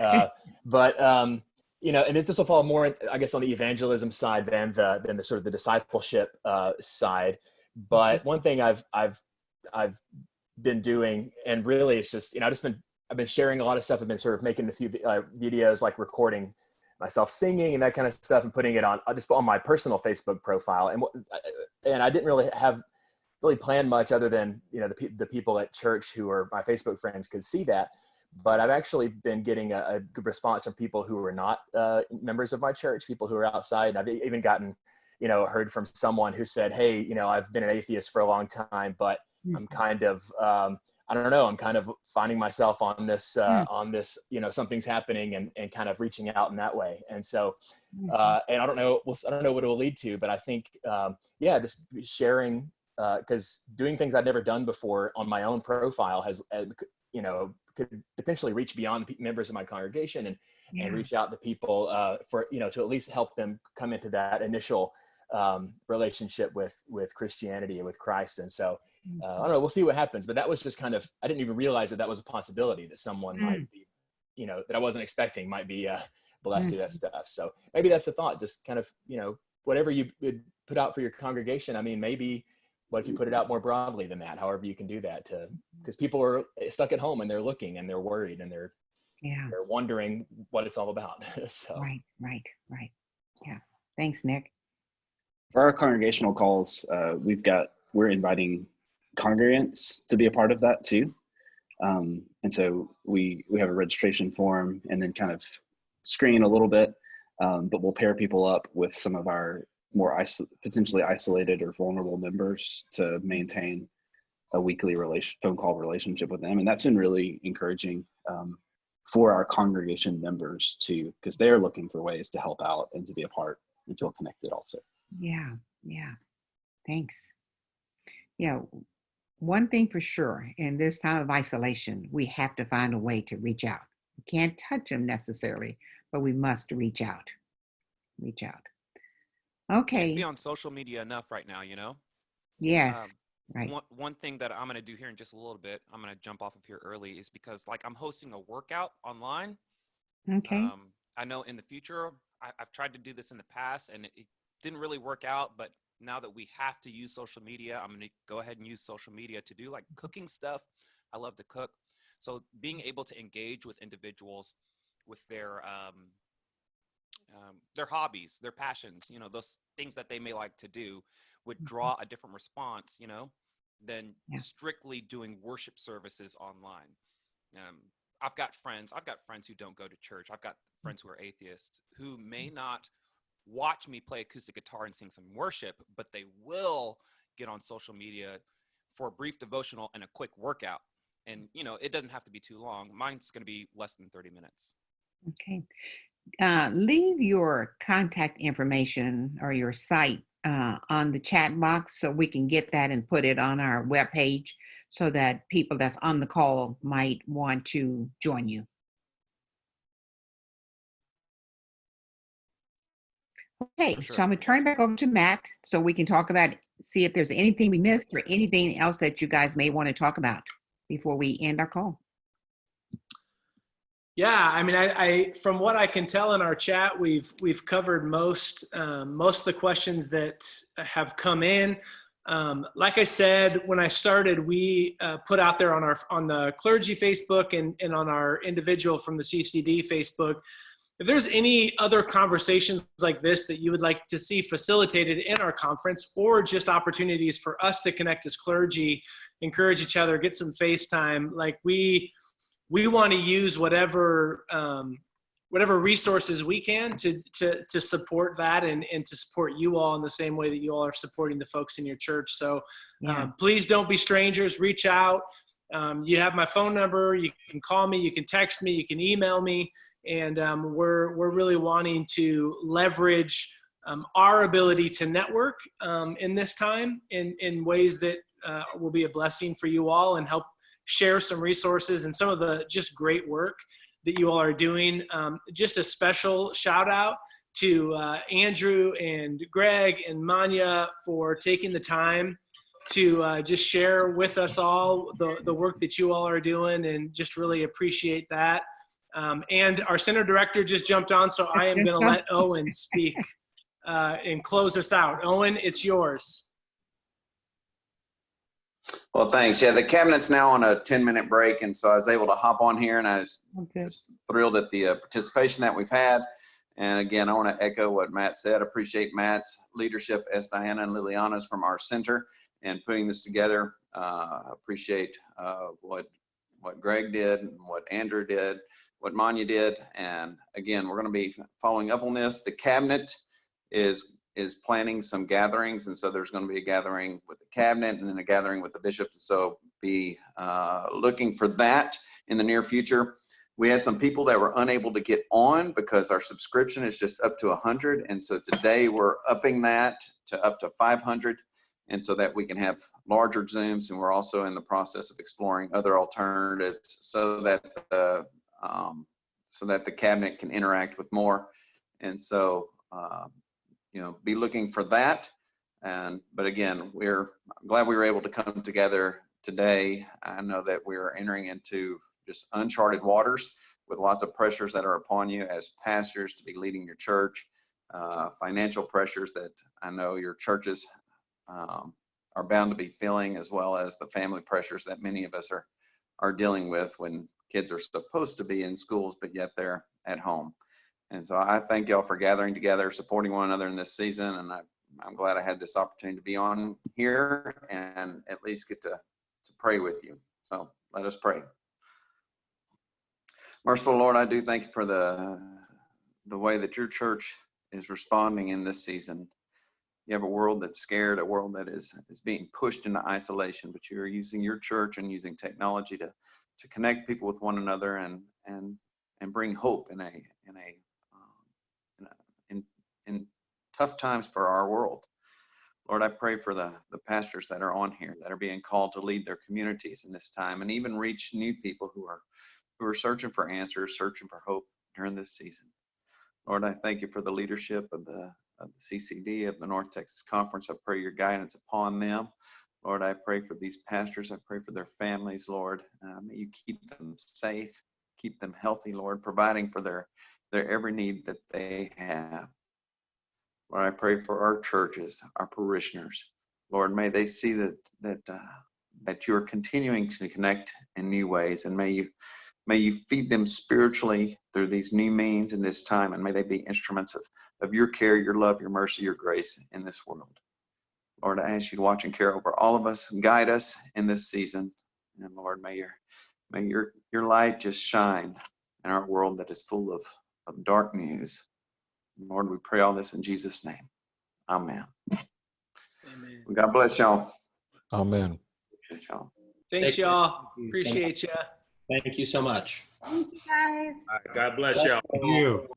Uh, but um, you know, and this will fall more, I guess, on the evangelism side than the than the sort of the discipleship uh, side. But one thing I've I've I've been doing, and really, it's just you know, I've just been I've been sharing a lot of stuff. I've been sort of making a few uh, videos, like recording myself singing and that kind of stuff, and putting it on I just on my personal Facebook profile. And what- and I didn't really have really planned much other than you know the, the people at church who are my facebook friends could see that but i've actually been getting a, a good response from people who are not uh, members of my church people who are outside. And i've even gotten you know heard from someone who said hey you know i've been an atheist for a long time but i'm kind of um, i don't know i'm kind of finding myself on this uh, on this you know something's happening and, and kind of reaching out in that way. And so uh, and I don't know, we'll, I don't know what it will lead to, but I think, um, yeah, just sharing, because doing things I'd never done before on my own profile has, uh, you know, could potentially reach beyond members of my congregation and Yeah. and reach out to people uh, for you know to at least help them come into that initial um, relationship with with Christianity and with Christ. And so uh, I don't know, we'll see what happens. But that was just kind of I didn't even realize that that was a possibility that someone Mm. might be, you know, that I wasn't expecting might be uh, blessed through that stuff. So maybe that's the thought. Just kind of you know whatever you would put out for your congregation. I mean, maybe what if you put it out more broadly than that? However you can do that to because people are stuck at home and they're looking and they're worried and they're Yeah. they're wondering what it's all about. so Right, right, right. Yeah. Thanks, Nick. For our congregational calls, uh, we've got we're inviting congregants to be a part of that too, um, and so we we have a registration form and then kind of screen a little bit, um, but we'll pair people up with some of our more iso- potentially isolated or vulnerable members to maintain a weekly relation phone call relationship with them, and that's been really encouraging um, for our congregation members too, because they're looking for ways to help out and to be a part and feel connected also. Yeah, yeah. Thanks. Yeah. One thing for sure, in this time of isolation, we have to find a way to reach out. We can't touch them necessarily, but we must reach out. Reach out. Okay. Be on social media enough right now, you know? Yes. Um, right. One, one thing that I'm going to do here in just a little bit, I'm going to jump off of here early, is because like I'm hosting a workout online. Okay. Um, I know in the future, I, I've tried to do this in the past and it, it didn't really work out. But now that we have to use social media, I'm going to go ahead and use social media to do like cooking stuff. I love to cook. So being able to engage with individuals with their um, um, their hobbies, their passions, you know, those things that they may like to do would draw a different response, you know, than Yeah. strictly doing worship services online. Um, I've got friends, I've got friends who don't go to church. I've got friends who are atheists who may not watch me play acoustic guitar and sing some worship, but they will get on social media for a brief devotional and a quick workout. And, you know, it doesn't have to be too long. Mine's going to be less than 30 minutes. Okay. Uh, leave your contact information or your site uh, on the chat box so we can get that and put it on our webpage so that people that's on the call might want to join you. Okay, so I'm gonna turn it back over to Matt so we can talk about, see if there's anything we missed or anything else that you guys may want to talk about before we end our call. Yeah, I mean, I, I from what I can tell in our chat, we've we've covered most um, most of the questions that have come in. Um, like I said, when I started, we uh, put out there on our on the clergy Facebook and and on our individual from the CCD Facebook. If there's any other conversations like this that you would like to see facilitated in our conference, or just opportunities for us to connect as clergy, encourage each other, get some FaceTime, like we we want to use whatever um, whatever resources we can to to to support that and and to support you all in the same way that you all are supporting the folks in your church. So Yeah. um, please don't be strangers. Reach out. Um, you have my phone number. You can call me. You can text me. You can email me. And um, we're we're really wanting to leverage um, our ability to network um, in this time in in ways that uh, will be a blessing for you all and help share some resources and some of the just great work that you all are doing. Um, just a special shout out to uh, Andrew and Greg and Manya for taking the time to uh, just share with us all the, the work that you all are doing and just really appreciate that. Um, and our center director just jumped on, so I am going to let Owen speak uh, and close us out. Owen, it's yours. Well, thanks. Yeah, the cabinet's now on a 10 minute break. And so I was able to hop on here and I was Okay. just thrilled at the uh, participation that we've had. And again, I want to echo what Matt said. Appreciate Matt's leadership as Diana and Liliana's from our center and putting this together. Uh, appreciate uh, what what Greg did and what Andrew did, what Manya did. And again, we're going to be following up on this. The cabinet is is planning some gatherings, and so there's going to be a gathering with the cabinet and then a gathering with the bishop. So be uh, looking for that in the near future. We had some people that were unable to get on because our subscription is just up to 100, and so today we're upping that to up to 500, and so that we can have larger Zooms. And we're also in the process of exploring other alternatives so that the um, so that the cabinet can interact with more. And so um, you know, be looking for that. And, but again, we're glad we were able to come together today. I know that we're entering into just uncharted waters with lots of pressures that are upon you as pastors to be leading your church, uh, financial pressures that I know your churches um, are bound to be feeling, as well as the family pressures that many of us are, are dealing with when kids are supposed to be in schools, but yet they're at home. And so I thank y'all for gathering together, supporting one another in this season. And I, I'm glad I had this opportunity to be on here and at least get to, to pray with you. So let us pray. Merciful Lord, I do thank you for the, the way that your church is responding in this season. You have a world that's scared, a world that is, is being pushed into isolation, but you're using your church and using technology to, to connect people with one another and, and, and bring hope in a, in a tough times for our world. Lord, I pray for the, the pastors that are on here that are being called to lead their communities in this time and even reach new people who are who are searching for answers, searching for hope during this season. Lord, I thank you for the leadership of the of the CCD of the North Texas Conference. I pray your guidance upon them. Lord, I pray for these pastors. I pray for their families, Lord. Uh, may you keep them safe, keep them healthy, Lord, providing for their their every need that they have. Lord, I pray for our churches, our parishioners. Lord, may they see that that uh, that you are continuing to connect in new ways, and may you may you feed them spiritually through these new means in this time, and may they be instruments of of your care, your love, your mercy, your grace in this world. Lord, I ask you to watch and care over all of us, guide us in this season, and Lord, may your may your your light just shine in our world that is full of of dark news. Lord, we pray all this in Jesus' name. Amen. Amen. God bless y'all. Amen. Appreciate y'all. Thanks, Thank you. y'all. Appreciate you. Thank you so much. Thank you, guys. God bless y'all. Thank you.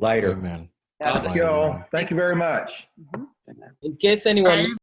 Later. Amen. Thank you all. Thank you very much. Mm-hmm. In case anyone